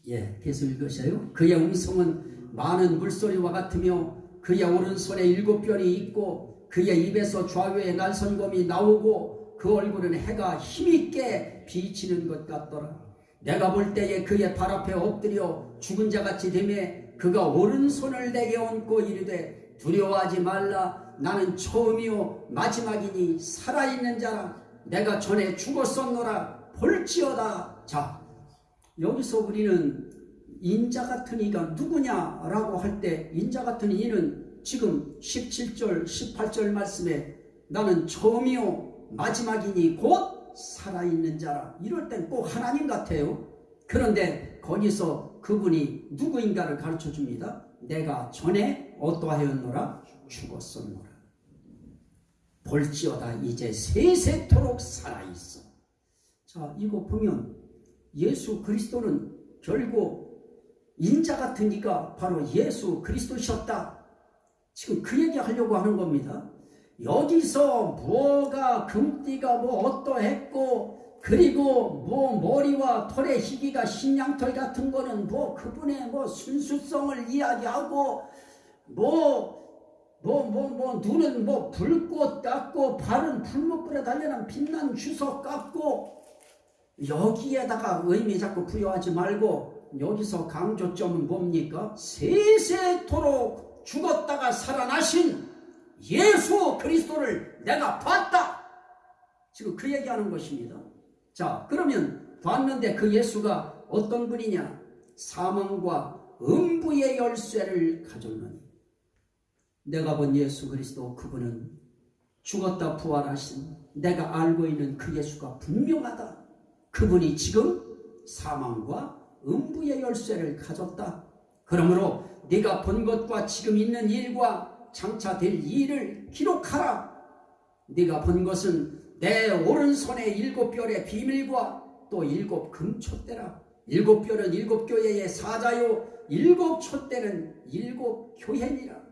예, 계속 읽으셔요. 그의 음성은 많은 물소리와 같으며 그의 오른손에 일곱 별이 있고 그의 입에서 좌우에 날선검이 나오고 그 얼굴은 해가 힘있게 비치는 것 같더라. 내가 볼 때에 그의 발 앞에 엎드려 죽은 자같이 되매 그가 오른손을 내게 얹고 이르되 두려워하지 말라 나는 처음이요 마지막이니 살아있는 자라 내가 전에 죽었었노라 볼지어다 자 여기서 우리는 인자 같은 이가 누구냐라고 할 때 인자 같은 이는 지금 17절, 18절 말씀에 나는 처음이요 마지막이니 곧 살아있는 자라. 이럴 땐 꼭 하나님 같아요. 그런데 거기서 그분이 누구인가를 가르쳐 줍니다. 내가 전에 어떠하였노라? 죽었었노라. 볼지어다 이제 세세토록 살아있어. 자, 이거 보면 예수 그리스도는 결국 인자 이가 바로 예수 그리스도셨다. 지금 그 얘기 하려고 하는 겁니다. 여기서 뭐가 금띠가 뭐 어떠했고 그리고 뭐 머리와 털의 희기가 신양털 같은 거는 뭐 그분의 뭐 순수성을 이야기하고 뭐 뭐 뭐 뭐 눈은 뭐 불꽃 같고 발은 풀목불에 달려난 빛난 주석 같고 여기에다가 의미 자꾸 부여하지 말고 여기서 강조점은 뭡니까? 세세토록 죽었다가 살아나신 예수 그리스도를 내가 봤다. 지금 그 얘기하는 것입니다. 자, 그러면 봤는데 그 예수가 어떤 분이냐? 사망과 음부의 열쇠를 가졌느니. 내가 본 예수 그리스도 그분은 죽었다 부활하신 내가 알고 있는 그 예수가 분명하다. 그분이 지금 사망과 음부의 열쇠를 가졌다. 그러므로 네가 본 것과 지금 있는 일과 장차 될 일을 기록하라. 네가 본 것은 내 오른손에 일곱 별의 비밀과 또 일곱 금촛대라. 일곱 별은 일곱 교회의 사자요, 일곱 촛대는 일곱 교회니라.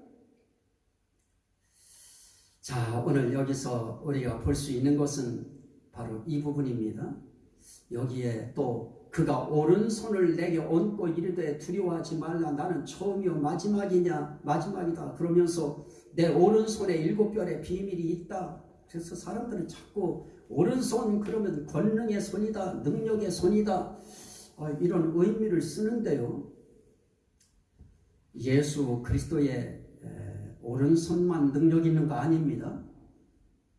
자, 오늘 여기서 우리가 볼 수 있는 것은 바로 이 부분입니다. 여기에 또 그가 오른손을 내게 얹고 이르되 두려워하지 말라. 나는 처음이요 마지막이냐 마지막이다. 그러면서 내 오른손에 일곱 별의 비밀이 있다. 그래서 사람들은 자꾸 오른손 그러면 권능의 손이다 능력의 손이다. 아, 이런 의미를 쓰는데요. 예수 그리스도의 오른손만 능력 있는 거 아닙니다.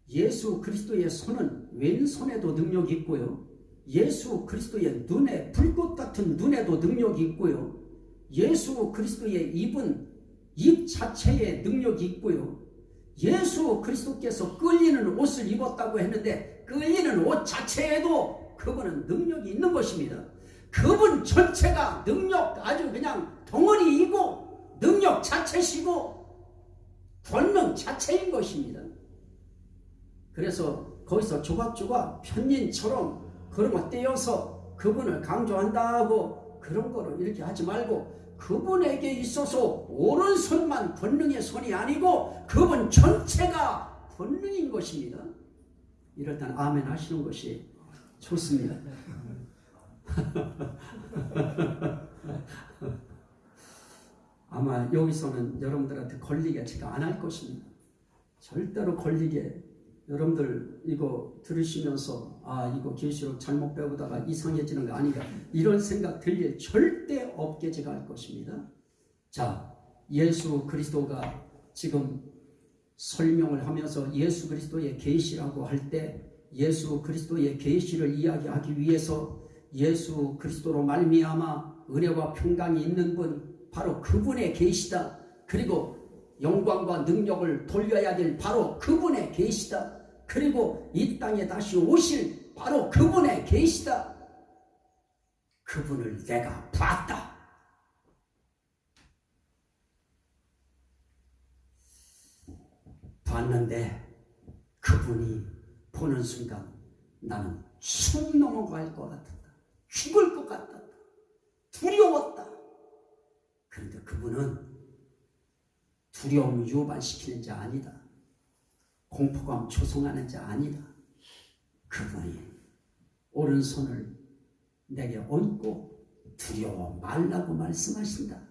예수 그리스도의 손은 왼손에도 능력이 있고요 예수 그리스도의 눈에 불꽃 같은 눈에도 능력이 있고요. 예수 그리스도의 입은 입 자체에 능력이 있고요. 예수 그리스도께서 끌리는 옷을 입었다고 했는데 끌리는 옷 자체에도 그분은 능력이 있는 것입니다. 그분 전체가 능력 아주 그냥 덩어리이고 능력 자체시고 권능 자체인 것입니다. 그래서 거기서 조각조각 편인처럼 거 떼어서 그분을 강조한다고 그런 거를 이렇게 하지 말고 그분에게 있어서 오른손만 권능의 손이 아니고 그분 전체가 권능인 것입니다. 이럴 땐 아멘 하시는 것이 좋습니다. [laughs] 아마 여기서는 여러분들한테 걸리게 제가 안 할 것입니다. 절대로 걸리게 여러분들 이거 들으시면서 아 이거 계시록 잘못 배우다가 이상해지는 거 아닌가 이런 생각 들릴 절대 없게 제가 할 것입니다. 자 예수 그리스도가 지금 설명을 하면서 예수 그리스도의 계시라고 할 때 예수 그리스도의 계시를 이야기하기 위해서 예수 그리스도로 말미암아 은혜와 평강이 있는 분 바로 그분의 계시다. 그리고 영광과 능력을 돌려야 될 바로 그분의 계시다. 그리고 이 땅에 다시 오실 바로 그분의 계시다. 그분을 내가 봤다. 봤는데 그분이 보는 순간 나는 숨 넘어갈 것 같았다. 죽을 것 같았다. 두려웠다. 그런데 그분은 두려움 유발시키는 자 아니다. 공포감 조성하는 자 아니다. 그분이 오른손을 내게 얹고 두려워 말라고 말씀하신다.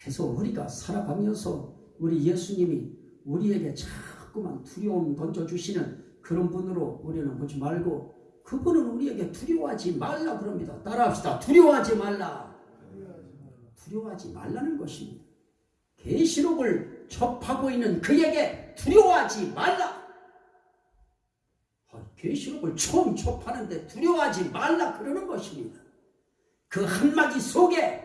그래서 우리가 살아가면서 우리 예수님이 우리에게 자꾸만 두려움 던져주시는 그런 분으로 우리는 보지 말고 그분은 우리에게 두려워하지 말라 그럽니다. 따라합시다. 두려워하지 말라. 두려워하지 말라는 것입니다. 계시록을 접하고 있는 그에게 두려워하지 말라. 계시록을 처음 접하는데 두려워하지 말라 그러는 것입니다. 그 한마디 속에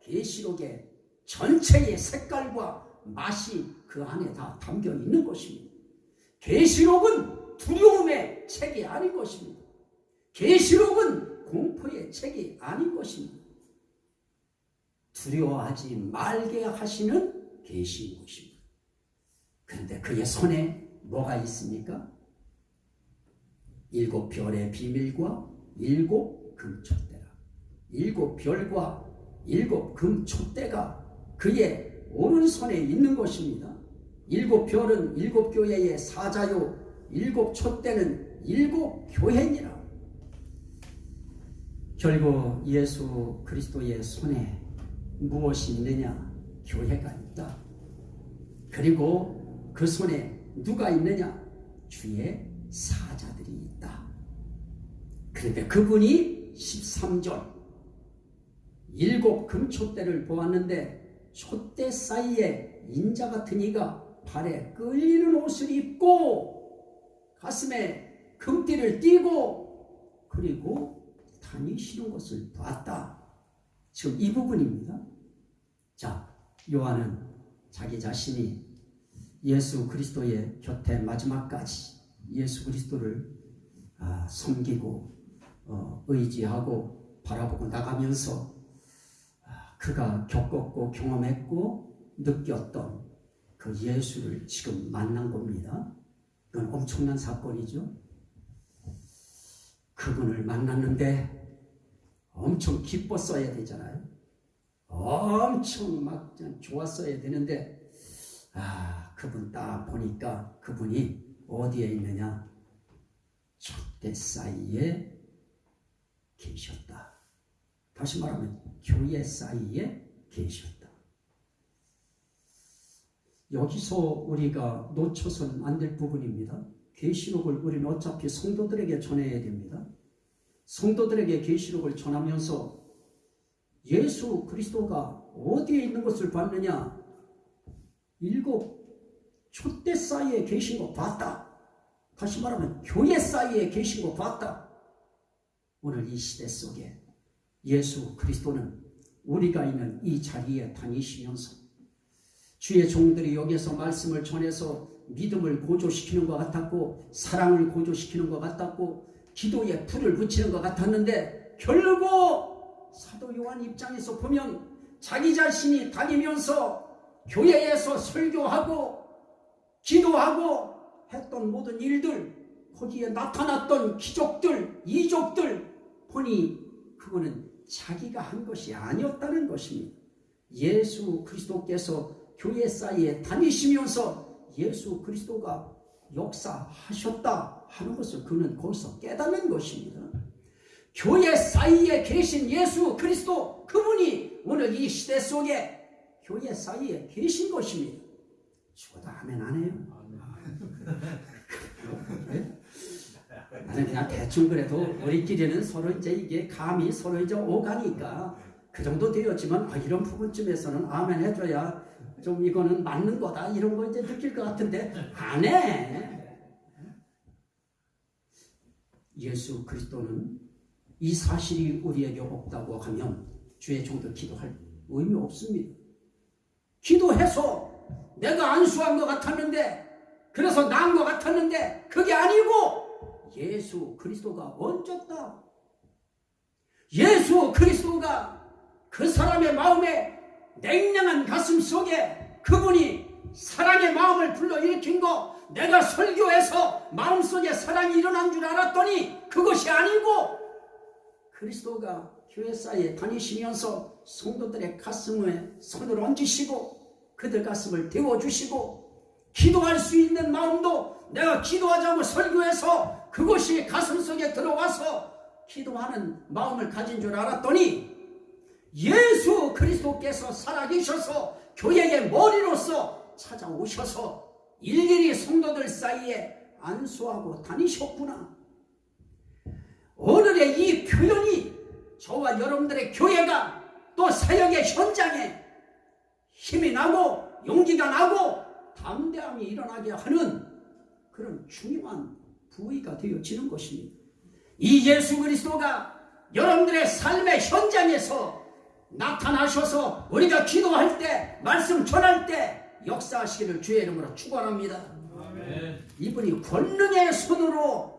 계시록에 전체의 색깔과 맛이 그 안에 다 담겨 있는 것입니다. 계시록은 두려움의 책이 아닌 것입니다. 계시록은 공포의 책이 아닌 것입니다. 두려워하지 말게 하시는 계시인 것입니다. 그런데 그의 손에 뭐가 있습니까? 일곱 별의 비밀과 일곱 금촛대라. 일곱 별과 일곱 금촛대가 그의 오른손에 있는 것입니다. 일곱 별은 일곱 교회의 사자요, 일곱 촛대는 일곱 교회니라. 결국 예수 그리스도의 손에 무엇이 있느냐? 교회가 있다. 그리고 그 손에 누가 있느냐? 주의 사자들이 있다. 그런데 그분이 13절 일곱 금촛대를 보았는데 촛대 사이에 인자 같은 이가 발에 끌리는 옷을 입고 가슴에 금띠를 띠고 그리고 다니시는 것을 봤다. 지금 이 부분입니다. 자, 요한은 자기 자신이 예수 그리스도의 곁에 마지막까지 예수 그리스도를 아, 섬기고 어, 의지하고 바라보고 나가면서 아, 그가 겪었고 경험했고 느꼈던 그 예수를 지금 만난 겁니다. 그건 엄청난 사건이죠. 그분을 만났는데 엄청 기뻤어야 되잖아요. 엄청 막 좋았어야 되는데 아 그분 딱 보니까 그분이 어디에 있느냐 촛대 사이에 계셨다. 다시 말하면 교회 사이에 계셨다. 여기서 우리가 놓쳐서는 안될 부분입니다. 계시록을 우리는 어차피 성도들에게 전해야 됩니다. 성도들에게 계시록을 전하면서 예수 그리스도가 어디에 있는 것을 봤느냐? 일곱 촛대 사이에 계신 거 봤다. 다시 말하면 교회 사이에 계신 거 봤다. 오늘 이 시대 속에 예수 그리스도는 우리가 있는 이 자리에 다니시면서 주의 종들이 여기서 말씀을 전해서 믿음을 고조시키는 것 같았고 사랑을 고조시키는 것 같았고 기도에 불을 붙이는 것 같았는데 결국 사도 요한 입장에서 보면 자기 자신이 다니면서 교회에서 설교하고 기도하고 했던 모든 일들 거기에 나타났던 기적들 이적들 보니 그거는 자기가 한 것이 아니었다는 것입니다. 예수 그리스도께서 교회 사이에 다니시면서 예수 그리스도가 역사하셨다 하는 것을 그는 거기서 깨닫는 것입니다. 교회 사이에 계신 예수 그리스도 그분이 오늘 이 시대 속에 교회 사이에 계신 것입니다. 죽어도 아멘 안 해요. 네? 나는 그냥 대충 그래도 우리끼리는 서로 이제 이게 감이 서로 이제 오가니까 그 정도 되었지만 아, 이런 부분쯤에서는 아멘 해줘야 좀 이거는 맞는 거다 이런 거 이제 느낄 것 같은데 안 해. 예수 그리스도는 이 사실이 우리에게 없다고 하면 주의 종도 기도할 의미 없습니다. 기도해서 내가 안수한 것 같았는데 그래서 나은 것 같았는데 그게 아니고 예수 그리스도가 얹었다. 예수 그리스도가 그 사람의 마음에 냉랭한 가슴 속에 그분이 사랑의 마음을 불러일으킨 거 내가 설교해서 마음속에 사랑이 일어난 줄 알았더니 그것이 아니고 그리스도가 교회 사이에 다니시면서 성도들의 가슴에 손을 얹으시고 그들 가슴을 데워주시고 기도할 수 있는 마음도 내가 기도하자고 설교해서 그것이 가슴 속에 들어와서 기도하는 마음을 가진 줄 알았더니 예수 그리스도께서 살아계셔서 교회의 머리로서 찾아오셔서 일일이 성도들 사이에 안수하고 다니셨구나. 오늘의 이 표현이 저와 여러분들의 교회가 또 사역의 현장에 힘이 나고 용기가 나고 담대함이 일어나게 하는 그런 중요한 부위가 되어지는 것입니다. 이 예수 그리스도가 여러분들의 삶의 현장에서 나타나셔서 우리가 기도할 때 말씀 전할 때 역사하시기를 주의 이름으로 축원합니다. 이분이 권능의 손으로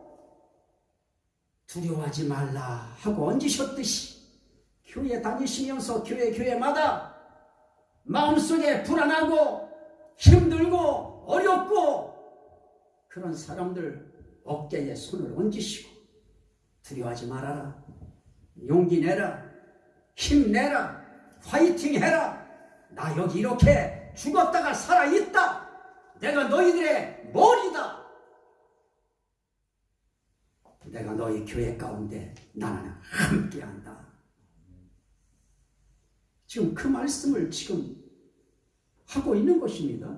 두려워하지 말라 하고 얹으셨듯이 교회 다니시면서 교회 교회마다 마음속에 불안하고 힘들고 어렵고 그런 사람들 어깨에 손을 얹으시고 두려워하지 말아라. 용기 내라. 힘내라. 화이팅 해라. 나 여기 이렇게 죽었다가 살아있다. 내가 너희들의 머리다. 내가 너희 교회 가운데 나는 함께한다 지금 그 말씀을 지금 하고 있는 것입니다.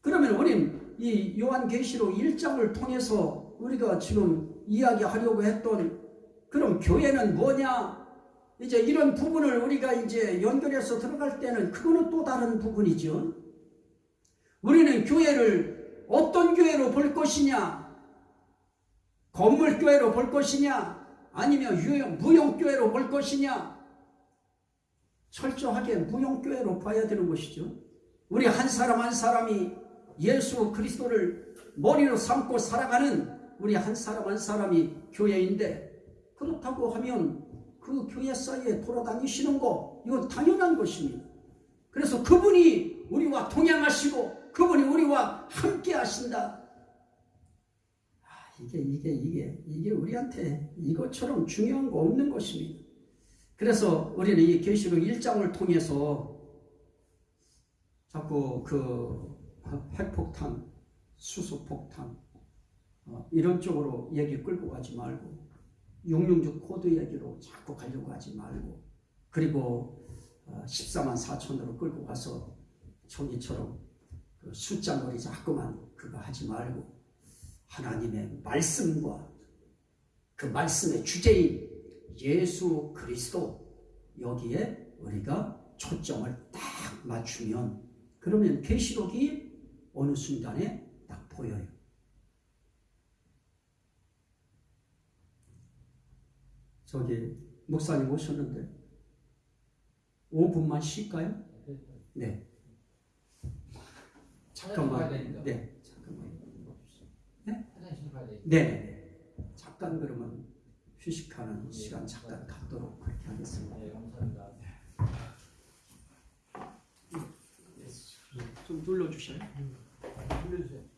그러면 우리는 이 요한계시록 1장을 통해서 우리가 지금 이야기하려고 했던 그럼 교회는 뭐냐? 이제 이런 부분을 우리가 이제 연결해서 들어갈 때는 그거는 또 다른 부분이죠. 우리는 교회를 어떤 교회로 볼 것이냐? 건물교회로 볼 것이냐? 아니면 유형, 무용교회로 볼 것이냐? 철저하게 무용교회로 봐야 되는 것이죠. 우리 한 사람 한 사람이 예수 그리스도를 머리로 삼고 살아가는 우리 한 사람 한 사람이 교회인데 그렇다고 하면 그 교회 사이에 돌아다니시는 거 이건 당연한 것입니다. 그래서 그분이 우리와 동행하시고 그분이 우리와 함께 하신다. 아, 이게 이게 이게 이게 우리한테 이것처럼 중요한 거 없는 것입니다. 그래서 우리는 이 계시록 1장을 통해서 자꾸 그 핵폭탄, 수소폭탄 어, 이런 쪽으로 얘기 끌고 가지 말고 666 코드 얘기로 자꾸 가려고 하지 말고 그리고 어, 14만 4천으로 끌고 가서 종이처럼 그 숫자놀이 자꾸만 그거 하지 말고 하나님의 말씀과 그 말씀의 주제인 예수 그리스도 여기에 우리가 초점을 딱 맞추면 그러면 계시록이 어느 순간에 딱 보여요. 저기 목사님 오셨는데 5분만 쉴까요? 네. 잠깐만. 네. 잠깐만. 가야 돼. 네. 네. 잠깐 그러면 휴식하는 시간 잠깐 갖도록 그렇게 하겠습니다. 네, 감사합니다. 좀 눌러주셔요. 불러주세요.